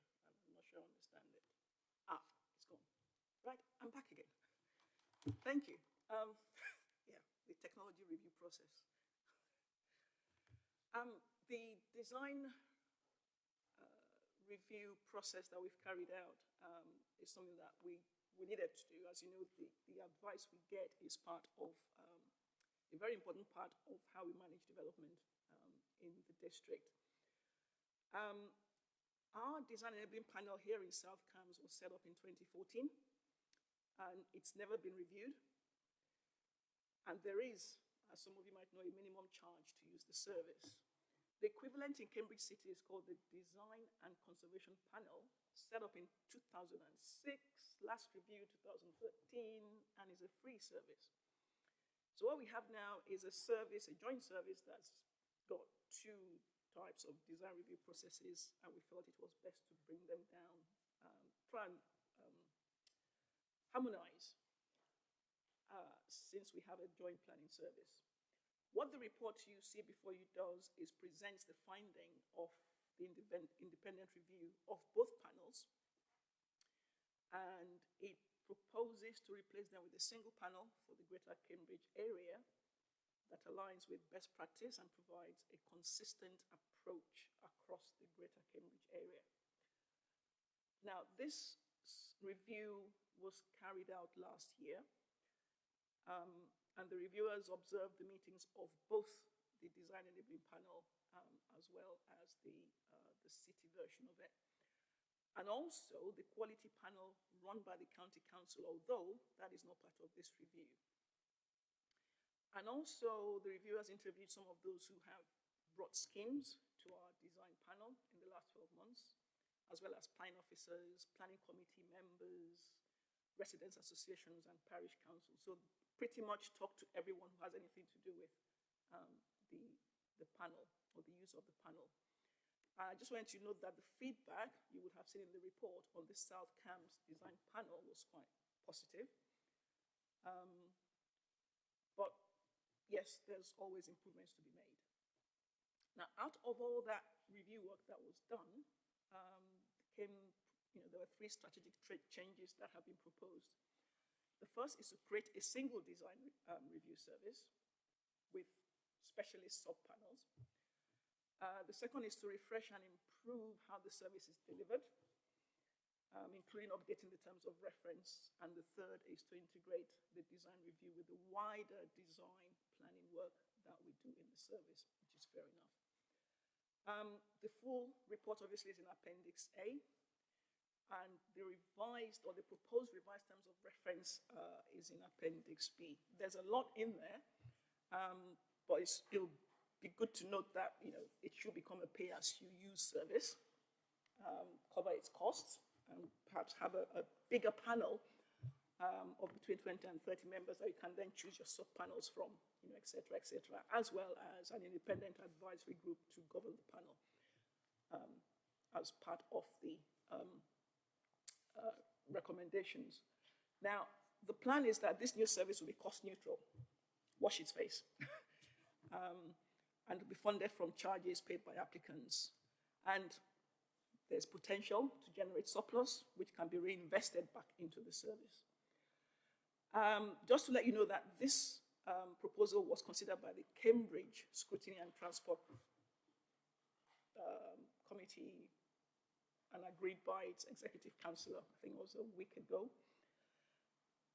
I'm not sure I understand it. Ah, it's gone. Right, I'm back again. Thank you. Um, yeah, the technology review process. Um, the design uh, review process that we've carried out um, is something that we we needed to do. As you know, the, the advice we get is part of um, a very important part of how we manage development um, in the district. Um, our design enabling panel here in South Cambs was set up in 2014 and it's never been reviewed. And there is, as some of you might know, a minimum charge to use the service. The equivalent in Cambridge City is called the Design and Conservation Panel, set up in 2006, last reviewed 2013, and is a free service. So what we have now is a service, a joint service that's got two types of design review processes, and we felt it was best to bring them down, um, try and um, harmonize uh, since we have a joint planning service. What the report you see before you does is presents the finding of the independent review of both panels. And it proposes to replace them with a single panel for the Greater Cambridge area that aligns with best practice and provides a consistent approach across the Greater Cambridge area. Now, this review was carried out last year, um, and the reviewers observed the meetings of both the design enabling panel um, as well as the, uh, the city version of it. And also the quality panel run by the county council, although that is not part of this review. And also the reviewers interviewed some of those who have brought schemes to our design panel in the last 12 months, as well as planning officers, planning committee members, residents associations and parish councils. So pretty much talk to everyone who has anything to do with um, the, the panel or the use of the panel. I just wanted to note that the feedback you would have seen in the report on the South Cambs design panel was quite positive. Um, but yes, there's always improvements to be made. Now, out of all that review work that was done, um, came, you know, there were three strategic changes that have been proposed. The first is to create a single design um, review service with specialist sub-panels. Uh, the second is to refresh and improve how the service is delivered, um, including updating the terms of reference. And the third is to integrate the design review with the wider design work that we do in the service, which is fair enough. Um, the full report obviously is in Appendix A. and the revised or the proposed revised terms of reference uh, is in Appendix B. There's a lot in there, um, but it'll be good to note that you know it should become a pay-as-you-use service, um, cover its costs, and perhaps have a, a bigger panel um, of between 20 and 30 members that you can then choose your sub-panels from, you know, et cetera, et cetera, as well as an independent advisory group to govern the panel um, as part of the um, uh, recommendations. Now, the plan is that this new service will be cost neutral. Wash its face. um, and will be funded from charges paid by applicants. And there's potential to generate surplus, which can be reinvested back into the service. Um, just to let you know that this um, proposal was considered by the Cambridge Scrutiny and Transport um, Committee and agreed by its executive councillor, I think it was a week ago.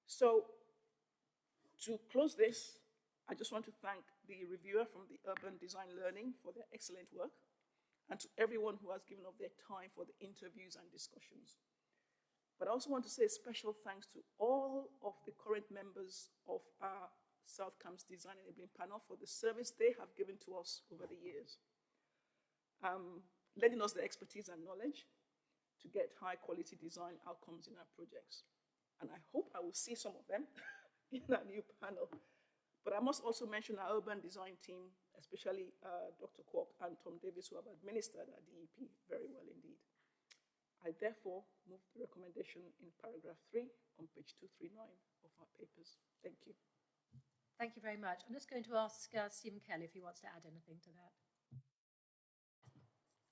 So to close this, I just want to thank the reviewer from the Urban Design Learning for their excellent work and to everyone who has given up their time for the interviews and discussions. But I also want to say a special thanks to all of the current members of our South Cambs Design Enabling Panel for the service they have given to us over the years, um, lending us the expertise and knowledge to get high quality design outcomes in our projects. And I hope I will see some of them in our new panel. But I must also mention our urban design team, especially uh, Dr. Kwok and Tom Davis, who have administered our DEP very well indeed. I therefore move the recommendation in paragraph three on page 239 of our papers. Thank you. Thank you very much. I'm just going to ask uh, Stephen Kelly if he wants to add anything to that.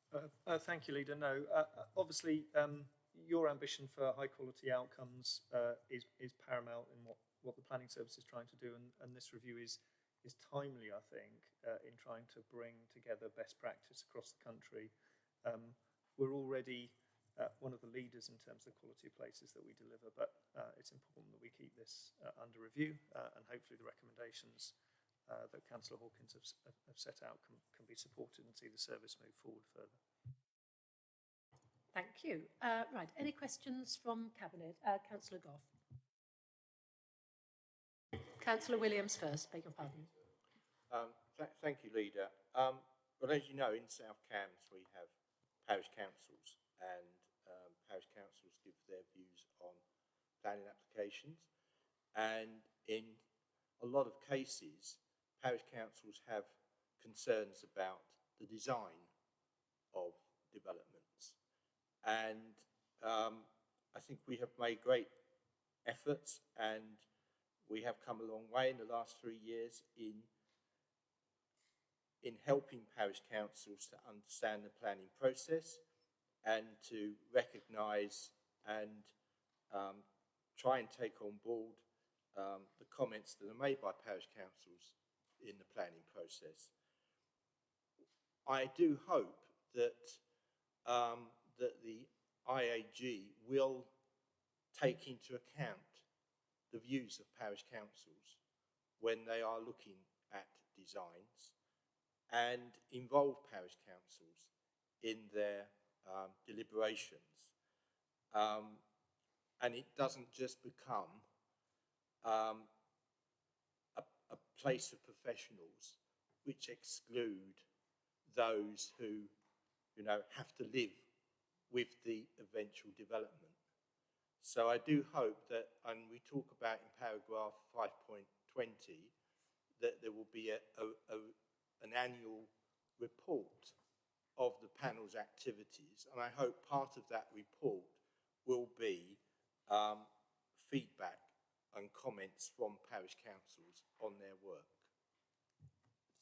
Uh, uh, thank you, Leader. No, uh, uh, obviously, um, your ambition for high quality outcomes uh, is, is paramount in what, what the planning service is trying to do, and, and this review is, is timely, I think, uh, in trying to bring together best practice across the country. Um, we're already uh, one of the leaders in terms of the quality of places that we deliver, but uh, it's important that we keep this uh, under review uh, and hopefully the recommendations uh, that Councillor Hawkins have, have set out can, can be supported and see the service move forward further. Thank you. Uh, right, any questions from Cabinet? Uh, Councillor Gough. Councillor Williams first, beg your pardon. Um, th thank you, Leader. Um, well, as you know, in South Cambs we have parish councils and parish councils give their views on planning applications. And in a lot of cases, parish councils have concerns about the design of developments. And um, I think we have made great efforts and we have come a long way in the last three years in in helping parish councils to understand the planning process and to recognise and um, try and take on board um, the comments that are made by parish councils in the planning process. I do hope that um, that the IAG will take into account the views of parish councils when they are looking at designs and involve parish councils in their um, deliberations. Um, and it doesn't just become um, a, a place of professionals which exclude those who, you know, have to live with the eventual development. So I do hope that, and we talk about in paragraph 5.20, that there will be a, a, an annual report of the panel's activities. And I hope part of that report will be um, feedback and comments from parish councils on their work.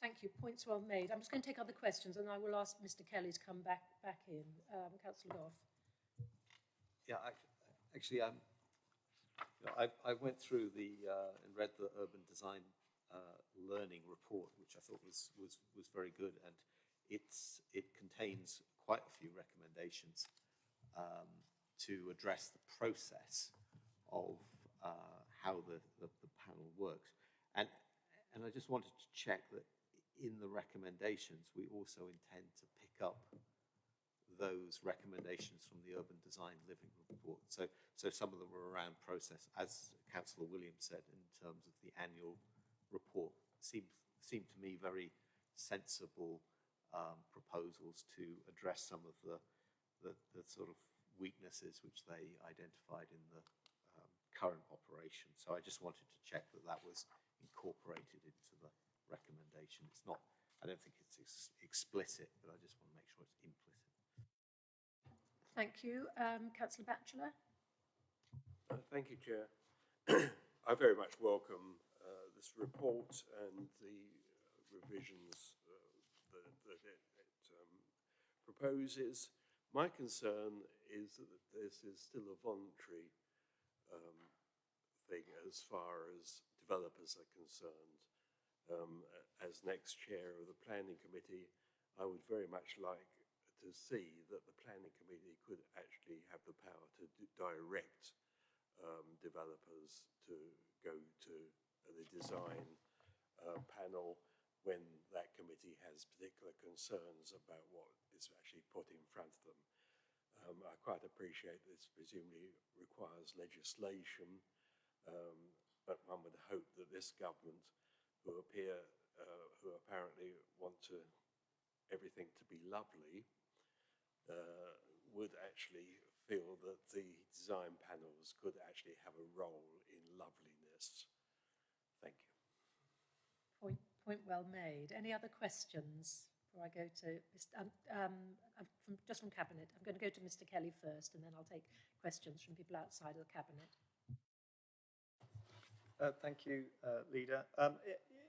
Thank you. Points well made. I'm just going to take other questions and I will ask Mr Kelly to come back back in. Um, Councillor Gough. Yeah, I, actually, um, you know, I, I went through the uh, and read the urban design uh, learning report, which I thought was was was very good, and it's it contains quite a few recommendations um, to address the process of uh, how the, the the panel works, and and I just wanted to check that in the recommendations we also intend to pick up those recommendations from the urban design learning report. So, so some of them were around process, as Councillor Williams said, in terms of the annual report, seemed, seemed to me very sensible um, proposals to address some of the, the, the sort of weaknesses which they identified in the um, current operation. So I just wanted to check that that was incorporated into the recommendation. It's not, I don't think it's ex explicit, but I just want to make sure it's implicit. Thank you. Um, Councillor Batchelor? Uh, thank you, Chair. I very much welcome uh, this report and the uh, revisions that, it, it um, proposes. My concern is that this is still a voluntary um, thing as far as developers are concerned. Um, as next chair of the planning committee, I would very much like to see that the planning committee could actually have the power to direct um, developers to go to the design uh, panel when that committee has particular concerns about what is actually put in front of them. Um, I quite appreciate this presumably requires legislation, um, but one would hope that this government, who appear, uh, who apparently want to everything to be lovely, uh, would actually feel that the design panels could actually have a role in loveliness. Thank you. Point, point well made. Any other questions before I go to um, um, from, just from Cabinet? I'm going to go to Mr Kelly first and then I'll take questions from people outside of the Cabinet. Uh, thank you, uh, Leader. Um,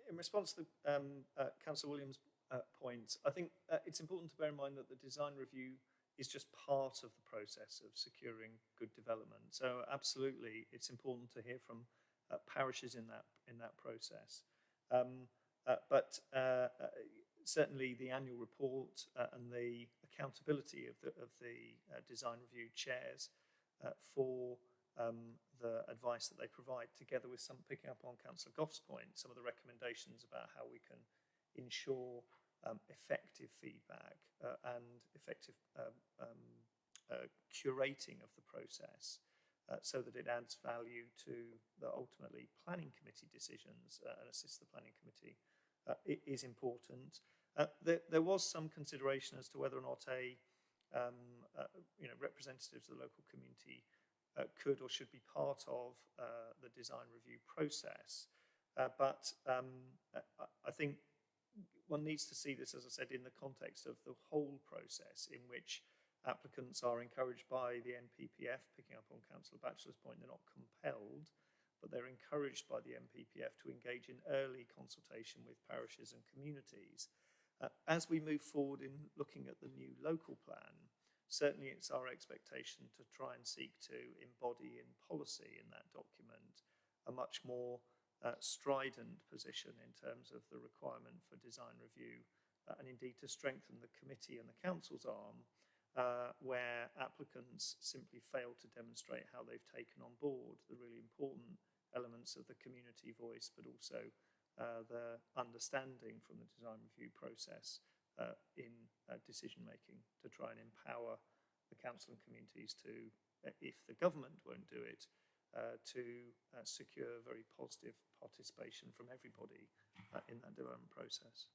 in response to um, uh, Councillor Williams' uh, point, I think uh, it's important to bear in mind that the design review is just part of the process of securing good development. So absolutely, it's important to hear from uh, parishes in that in that process. Um, but uh, uh certainly, the annual report uh, and the accountability of the of the uh, design review chairs for um, the advice that they provide, together with some picking up on Councillor Gough's point, some of the recommendations about how we can ensure um, effective feedback uh, and effective um, um, uh, curating of the process uh, so that it adds value to the ultimately planning committee decisions uh, and assists the planning committee uh, is important. Uh, there, there, was some consideration as to whether or not a um, you know representatives of the local community could or should be part of the design review process. but um, I, I think one needs to see this, as I said, in the context of the whole process in which applicants are encouraged by the NPPF, picking up on Councillor Batchelor's point, they're not compelled, but they're encouraged by the NPPF to engage in early consultation with parishes and communities. Uh, as we move forward in looking at the new local plan, certainly it's our expectation to try and seek to embody in policy in that document a much more uh, strident position in terms of the requirement for design review uh, and indeed to strengthen the committee and the council's arm uh, where applicants simply fail to demonstrate how they've taken on board the really important elements of the community voice but also uh, the understanding from the design review process uh, in uh, decision making to try and empower the council and communities to, if the government won't do it, uh, to uh, secure very positive participation from everybody uh, in that development process.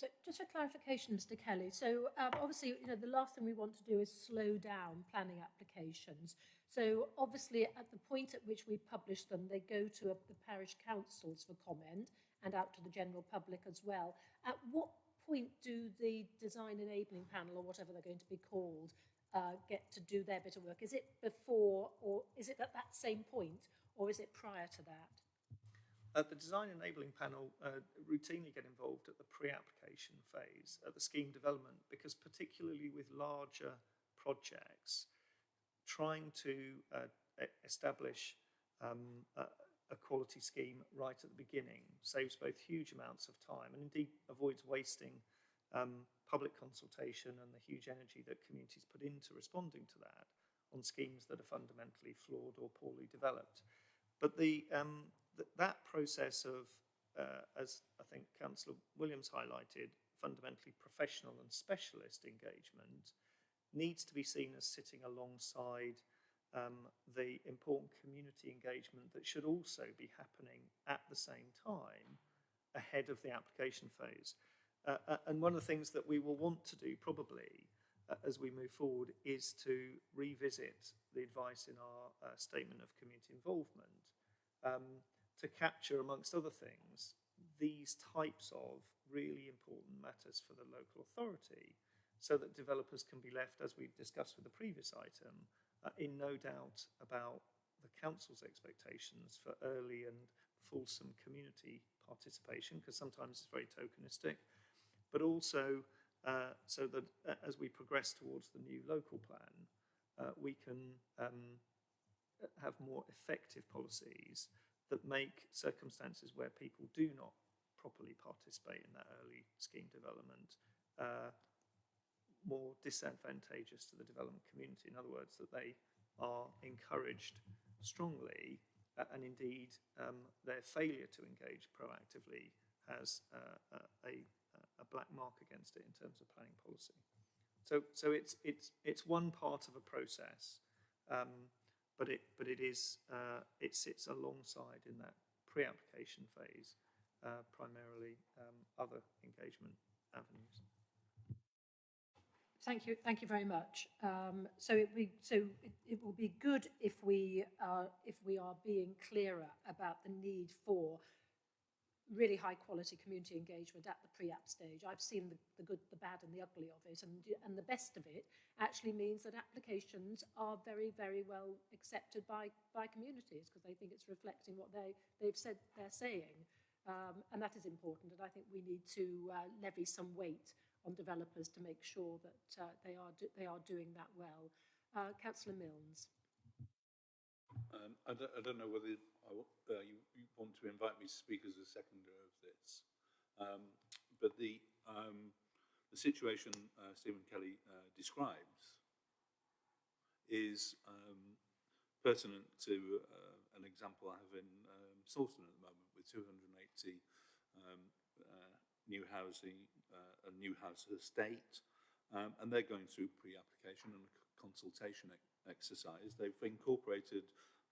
So just for clarification, Mr Kelly, so um, obviously, you know, the last thing we want to do is slow down planning applications. So obviously, at the point at which we publish them, they go to a, the parish councils for comment and out to the general public as well. At what point do the design enabling panel, or whatever they're going to be called, uh, get to do their bit of work? Is it before or is it at that same point or is it prior to that? Uh, the design enabling panel uh, routinely get involved at the pre-application phase, at the scheme development, because particularly with larger projects, trying to uh, establish um, a, a, quality scheme right at the beginning saves both huge amounts of time and indeed avoids wasting um, public consultation and the huge energy that communities put into responding to that on schemes that are fundamentally flawed or poorly developed. But the, um, th that process of, uh, as I think Councillor Williams highlighted, fundamentally professional and specialist engagement needs to be seen as sitting alongside um, the important community engagement that should also be happening at the same time ahead of the application phase. Uh, uh, and one of the things that we will want to do probably uh, as we move forward is to revisit the advice in our uh, statement of community involvement um, to capture, amongst other things, these types of really important matters for the local authority so that developers can be left, as we discussed with the previous item, uh, in no doubt about the council's expectations for early and fulsome community participation, because sometimes it's very tokenistic, but also uh, so that uh, as we progress towards the new local plan, uh, we can um, have more effective policies that make circumstances where people do not properly participate in that early scheme development uh, more disadvantageous to the development community. In other words, that they are encouraged strongly uh, and indeed um, their failure to engage proactively has uh, a, a black mark against it in terms of planning policy. So, so it's, it's, it's one part of a process, um, but, it, but it, is, uh, it sits alongside in that pre-application phase, uh, primarily um, other engagement avenues. Thank you. Thank you very much. Um, so it, we, so it, it, will be good if we are if we are being clearer about the need for really high quality community engagement at the pre-app stage. I've seen the, the good, the bad and the ugly of it and, and the best of it actually means that applications are very, very well accepted by, by communities because they think it's reflecting what they, they've said they're saying. Um, and that is important and I think we need to uh, levy some weight on developers to make sure that uh, they, are they are doing that well. Uh, Councillor Milnes. Um, I, don't, I, don't, know whether I, uh, you, you, want to invite me to speak as a seconder of this, um, but the, um, the situation uh, Stephen Kelly uh, describes is um, pertinent to uh, an example I have in um, Sawston at the moment with 280 um, new housing, uh, a new house estate, and they're going through pre-application and consultation exercise. They've incorporated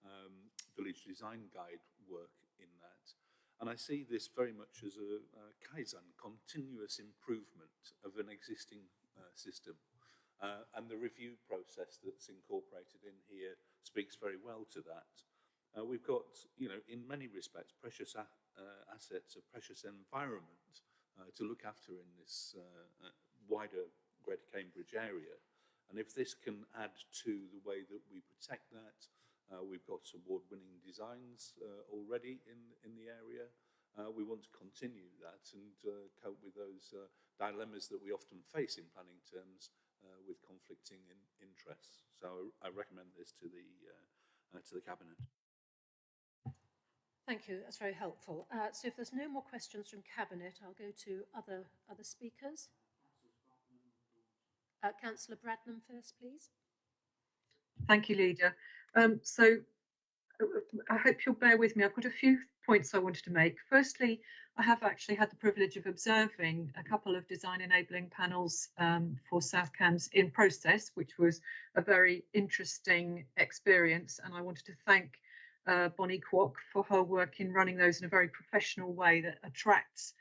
um, village design guide work in that. And I see this very much as a, a Kaizen, continuous improvement of an existing uh, system. Uh, and the review process that's incorporated in here speaks very well to that. Uh, we've got, you know, in many respects, precious uh, assets, a precious environment uh, to look after in this uh, wider Greater Cambridge area. And if this can add to the way that we protect that, uh, we've got award-winning designs uh, already in, in the area. Uh, we want to continue that and uh, cope with those dilemmas that we often face in planning terms with conflicting in interests. So I recommend this to the, to the Cabinet. Thank you, that's very helpful. Uh, so if there's no more questions from Cabinet, I'll go to other, other speakers. Uh, Councillor Bradnam first, please. Thank you, Leader. Um, so uh, I hope you'll bear with me. I've got a few points I wanted to make. Firstly, I have actually had the privilege of observing a couple of design enabling panels um, for South Cambs in process, which was a very interesting experience. And I wanted to thank uh, Bonnie Kwok for her work in running those in a very professional way that attracts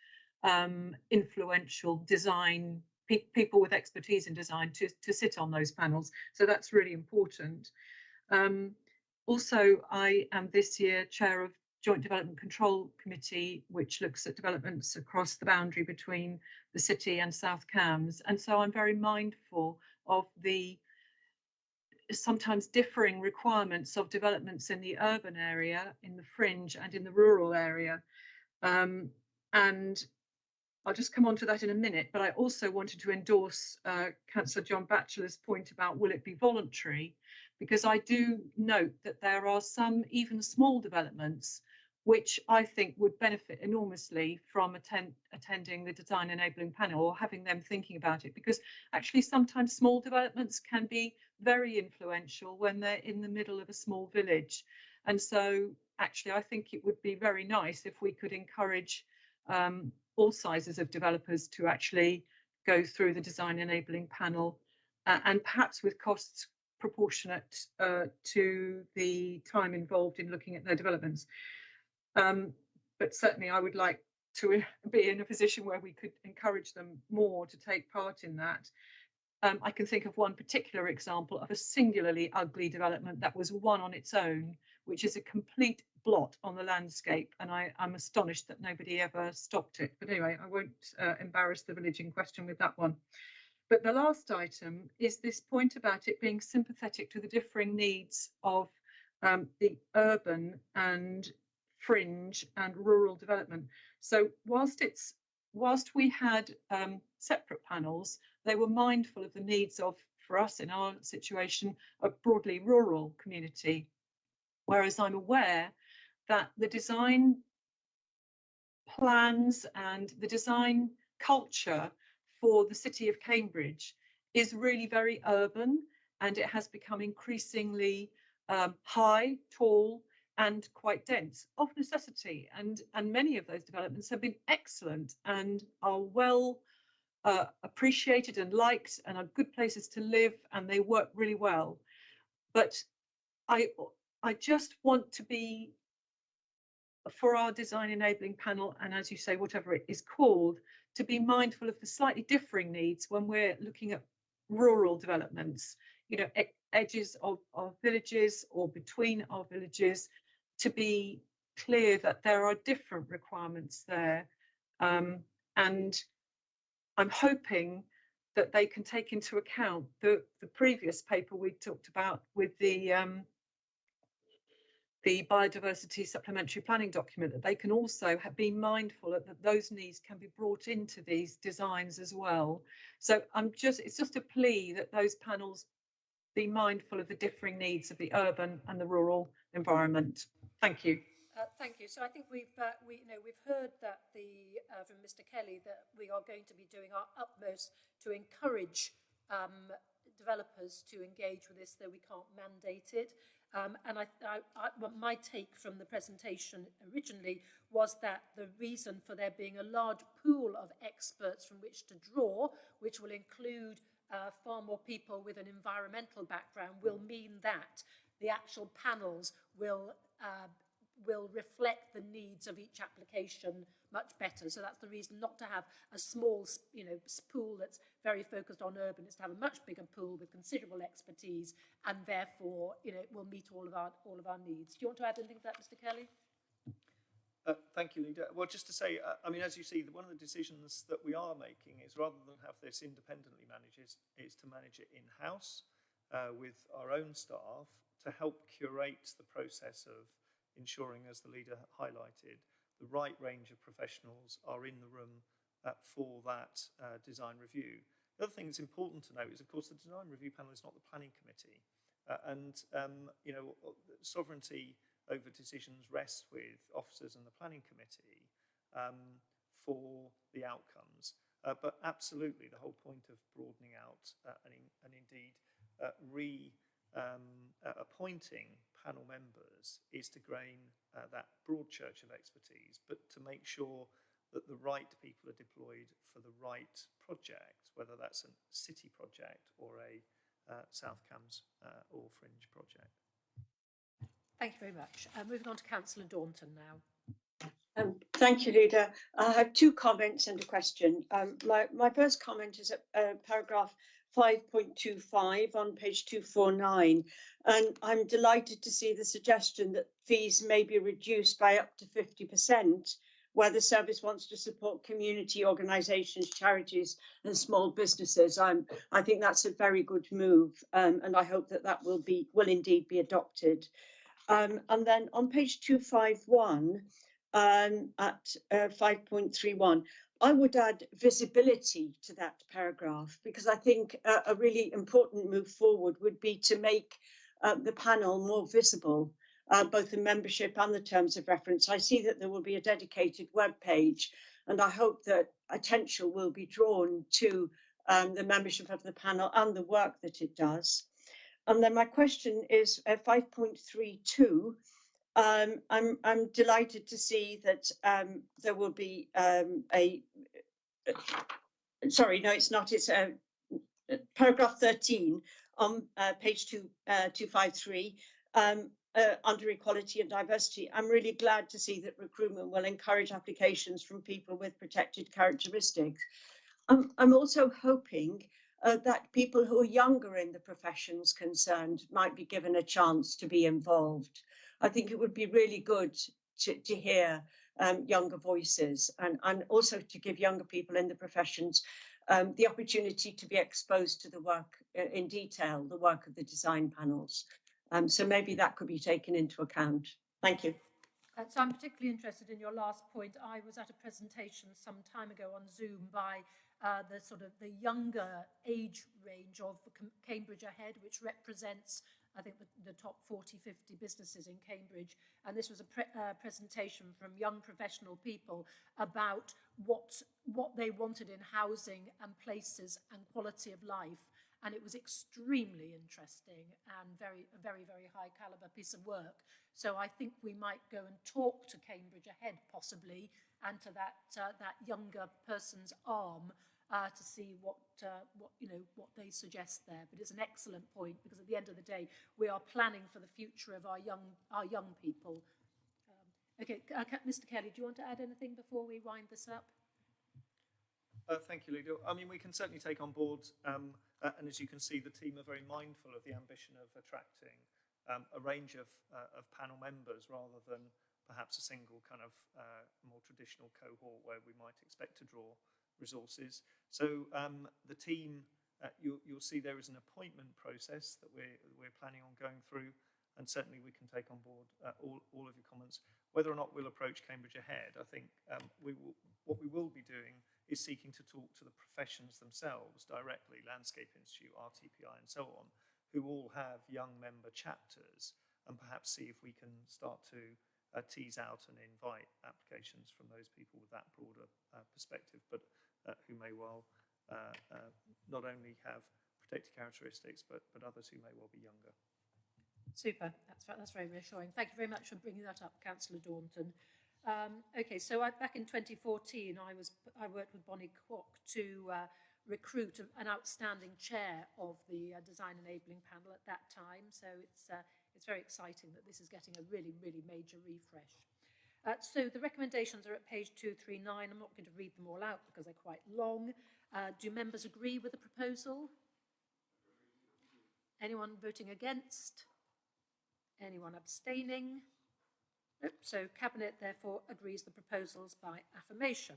um, influential design pe people with expertise in design to, to sit on those panels. So that's really important. Um, also, I am this year chair of Joint Development Control Committee, which looks at developments across the boundary between the city and South Cambs. And so I'm very mindful of the sometimes differing requirements of developments in the urban area, in the fringe and in the rural area. Um, and I'll just come on to that in a minute, but I also wanted to endorse uh, Councillor John Batchelor's point about will it be voluntary, because I do note that there are some even small developments which I think would benefit enormously from attend, attending the design enabling panel or having them thinking about it. Because actually sometimes small developments can be very influential when they're in the middle of a small village. And so actually I think it would be very nice if we could encourage um, all sizes of developers to actually go through the design enabling panel uh, and perhaps with costs proportionate uh, to the time involved in looking at their developments. Um, but certainly I would like to be in a position where we could encourage them more to take part in that. Um, I can think of one particular example of a singularly ugly development that was one on its own, which is a complete blot on the landscape. And I, am astonished that nobody ever stopped it. But anyway, I won't uh, embarrass the village in question with that one. But the last item is this point about it being sympathetic to the differing needs of um, the urban and fringe and rural development. So whilst it's whilst we had um, separate panels, they were mindful of the needs of, for us in our situation, a broadly rural community. Whereas I'm aware that the design plans and the design culture for the city of Cambridge is really very urban and it has become increasingly um, high, tall, and quite dense of necessity. And, and many of those developments have been excellent and are well uh, appreciated and liked and are good places to live and they work really well. But I, I just want to be for our design enabling panel and as you say whatever it is called to be mindful of the slightly differing needs when we're looking at rural developments you know edges of villages or between our villages to be clear that there are different requirements there. Um, and I'm hoping that they can take into account the, the previous paper we talked about with the um, the biodiversity supplementary planning document that they can also have, be mindful that, that those needs can be brought into these designs as well. So I'm just it's just a plea that those panels be mindful of the differing needs of the urban and the rural environment. Thank you. Uh, thank you. So I think we've uh, we you know we've heard that the uh, from Mr. Kelly that we are going to be doing our utmost to encourage um, developers to engage with this, though we can't mandate it. Um, and I, I, I, my take from the presentation originally was that the reason for there being a large pool of experts from which to draw, which will include uh, far more people with an environmental background, will mean that the actual panels will uh, will reflect the needs of each application much better. So that's the reason not to have a small, you know, pool that's very focused on urban. It's to have a much bigger pool with considerable expertise, and therefore, you know, will meet all of our all of our needs. Do you want to add anything to that, Mr. Kelly? Uh, thank you, Leader. Well, just to say, uh, I mean, as you see, one of the decisions that we are making is rather than have this independently managed, is, is to manage it in-house uh, with our own staff to help curate the process of ensuring, as the leader highlighted, the right range of professionals are in the room uh, for that uh, design review. The other thing that's important to note is, of course, the design review panel is not the planning committee. Uh, and, um, you know, sovereignty over decisions rests with officers and the planning committee um, for the outcomes. Uh, but absolutely, the whole point of broadening out uh, and, in, and indeed uh, re um, uh, appointing panel members is to gain uh, that broad church of expertise, but to make sure that the right people are deployed for the right project, whether that's a city project or a uh, South Cambs uh, or Fringe project. Thank you very much. Uh, moving on to Councillor Daunton now. Um, thank you, Leader. I have two comments and a question. Um, my, my first comment is at uh, paragraph 5.25 on page 249. And I'm delighted to see the suggestion that fees may be reduced by up to 50% where the service wants to support community organisations, charities and small businesses. I'm, I think that's a very good move um, and I hope that that will be will indeed be adopted. Um, and then on page 251 um, at uh, 5.31, I would add visibility to that paragraph because I think a, a really important move forward would be to make uh, the panel more visible, uh, both the membership and the terms of reference. I see that there will be a dedicated web page and I hope that attention will be drawn to um, the membership of the panel and the work that it does. And then my question is uh, 5.32, Um, I'm, I'm delighted to see that um, there will be um, a, sorry, no, it's not, it's a, paragraph 13 on uh, page two, uh, 253 um, uh, under equality and diversity. I'm really glad to see that recruitment will encourage applications from people with protected characteristics. I'm, I'm also hoping uh, that people who are younger in the professions concerned might be given a chance to be involved. I think it would be really good to, to hear um, younger voices and, and also to give younger people in the professions um, the opportunity to be exposed to the work uh, in detail, the work of the design panels. Um, so maybe that could be taken into account. Thank you. Uh, so I'm particularly interested in your last point. I was at a presentation some time ago on Zoom by uh, the sort of the younger age range of Cambridge Ahead, which represents, I think, the, the top 40, 50 businesses in Cambridge. And this was a pre uh, presentation from young professional people about what, what they wanted in housing and places and quality of life and it was extremely interesting and very a very very high caliber piece of work so i think we might go and talk to cambridge ahead possibly and to that uh, that younger person's arm uh, to see what uh, what you know what they suggest there. But it's an excellent point because at the end of the day we are planning for the future of our young our young people. Um, okay uh, mr kelly do you want to add anything before we wind this up? Uh, thank you, Leader. I mean, we can certainly take on board, um, uh, and as you can see, the team are very mindful of the ambition of attracting um, a range of, of panel members rather than perhaps a single kind of uh, more traditional cohort where we might expect to draw resources. So um, the team, uh, you, you'll see there is an appointment process that we're, we're planning on going through, and certainly we can take on board uh, all, all of your comments. Whether or not we'll approach Cambridge Ahead, I think um, we will, what we will be doing is seeking to talk to the professions themselves directly, Landscape Institute, RTPI and so on, who all have young member chapters and perhaps see if we can start to uh, tease out and invite applications from those people with that broader uh, perspective, but uh, who may well uh, uh, not only have protected characteristics, but, but others who may well be younger. Super, that's, that's very reassuring. Thank you very much for bringing that up, Councillor Daunton. Um, okay, so I, back in 2014, I was I worked with Bonnie Kwok to uh, recruit an outstanding chair of the design enabling panel at that time. So it's it's very exciting that this is getting a really really major refresh. Uh, so the recommendations are at page 239. I'm not going to read them all out because they're quite long. Uh, do members agree with the proposal? Anyone voting against? Anyone abstaining? So Cabinet therefore agrees the proposals by affirmation.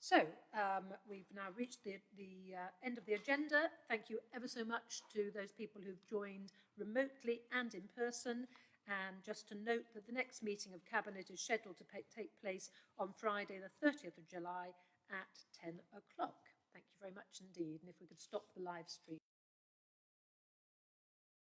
So um, we've now reached the, the uh, end of the agenda. Thank you ever so much to those people who've joined remotely and in person. And just to note that the next meeting of Cabinet is scheduled to take place on Friday, the 30th of July at 10 o'clock. Thank you very much indeed. And if we could stop the live stream.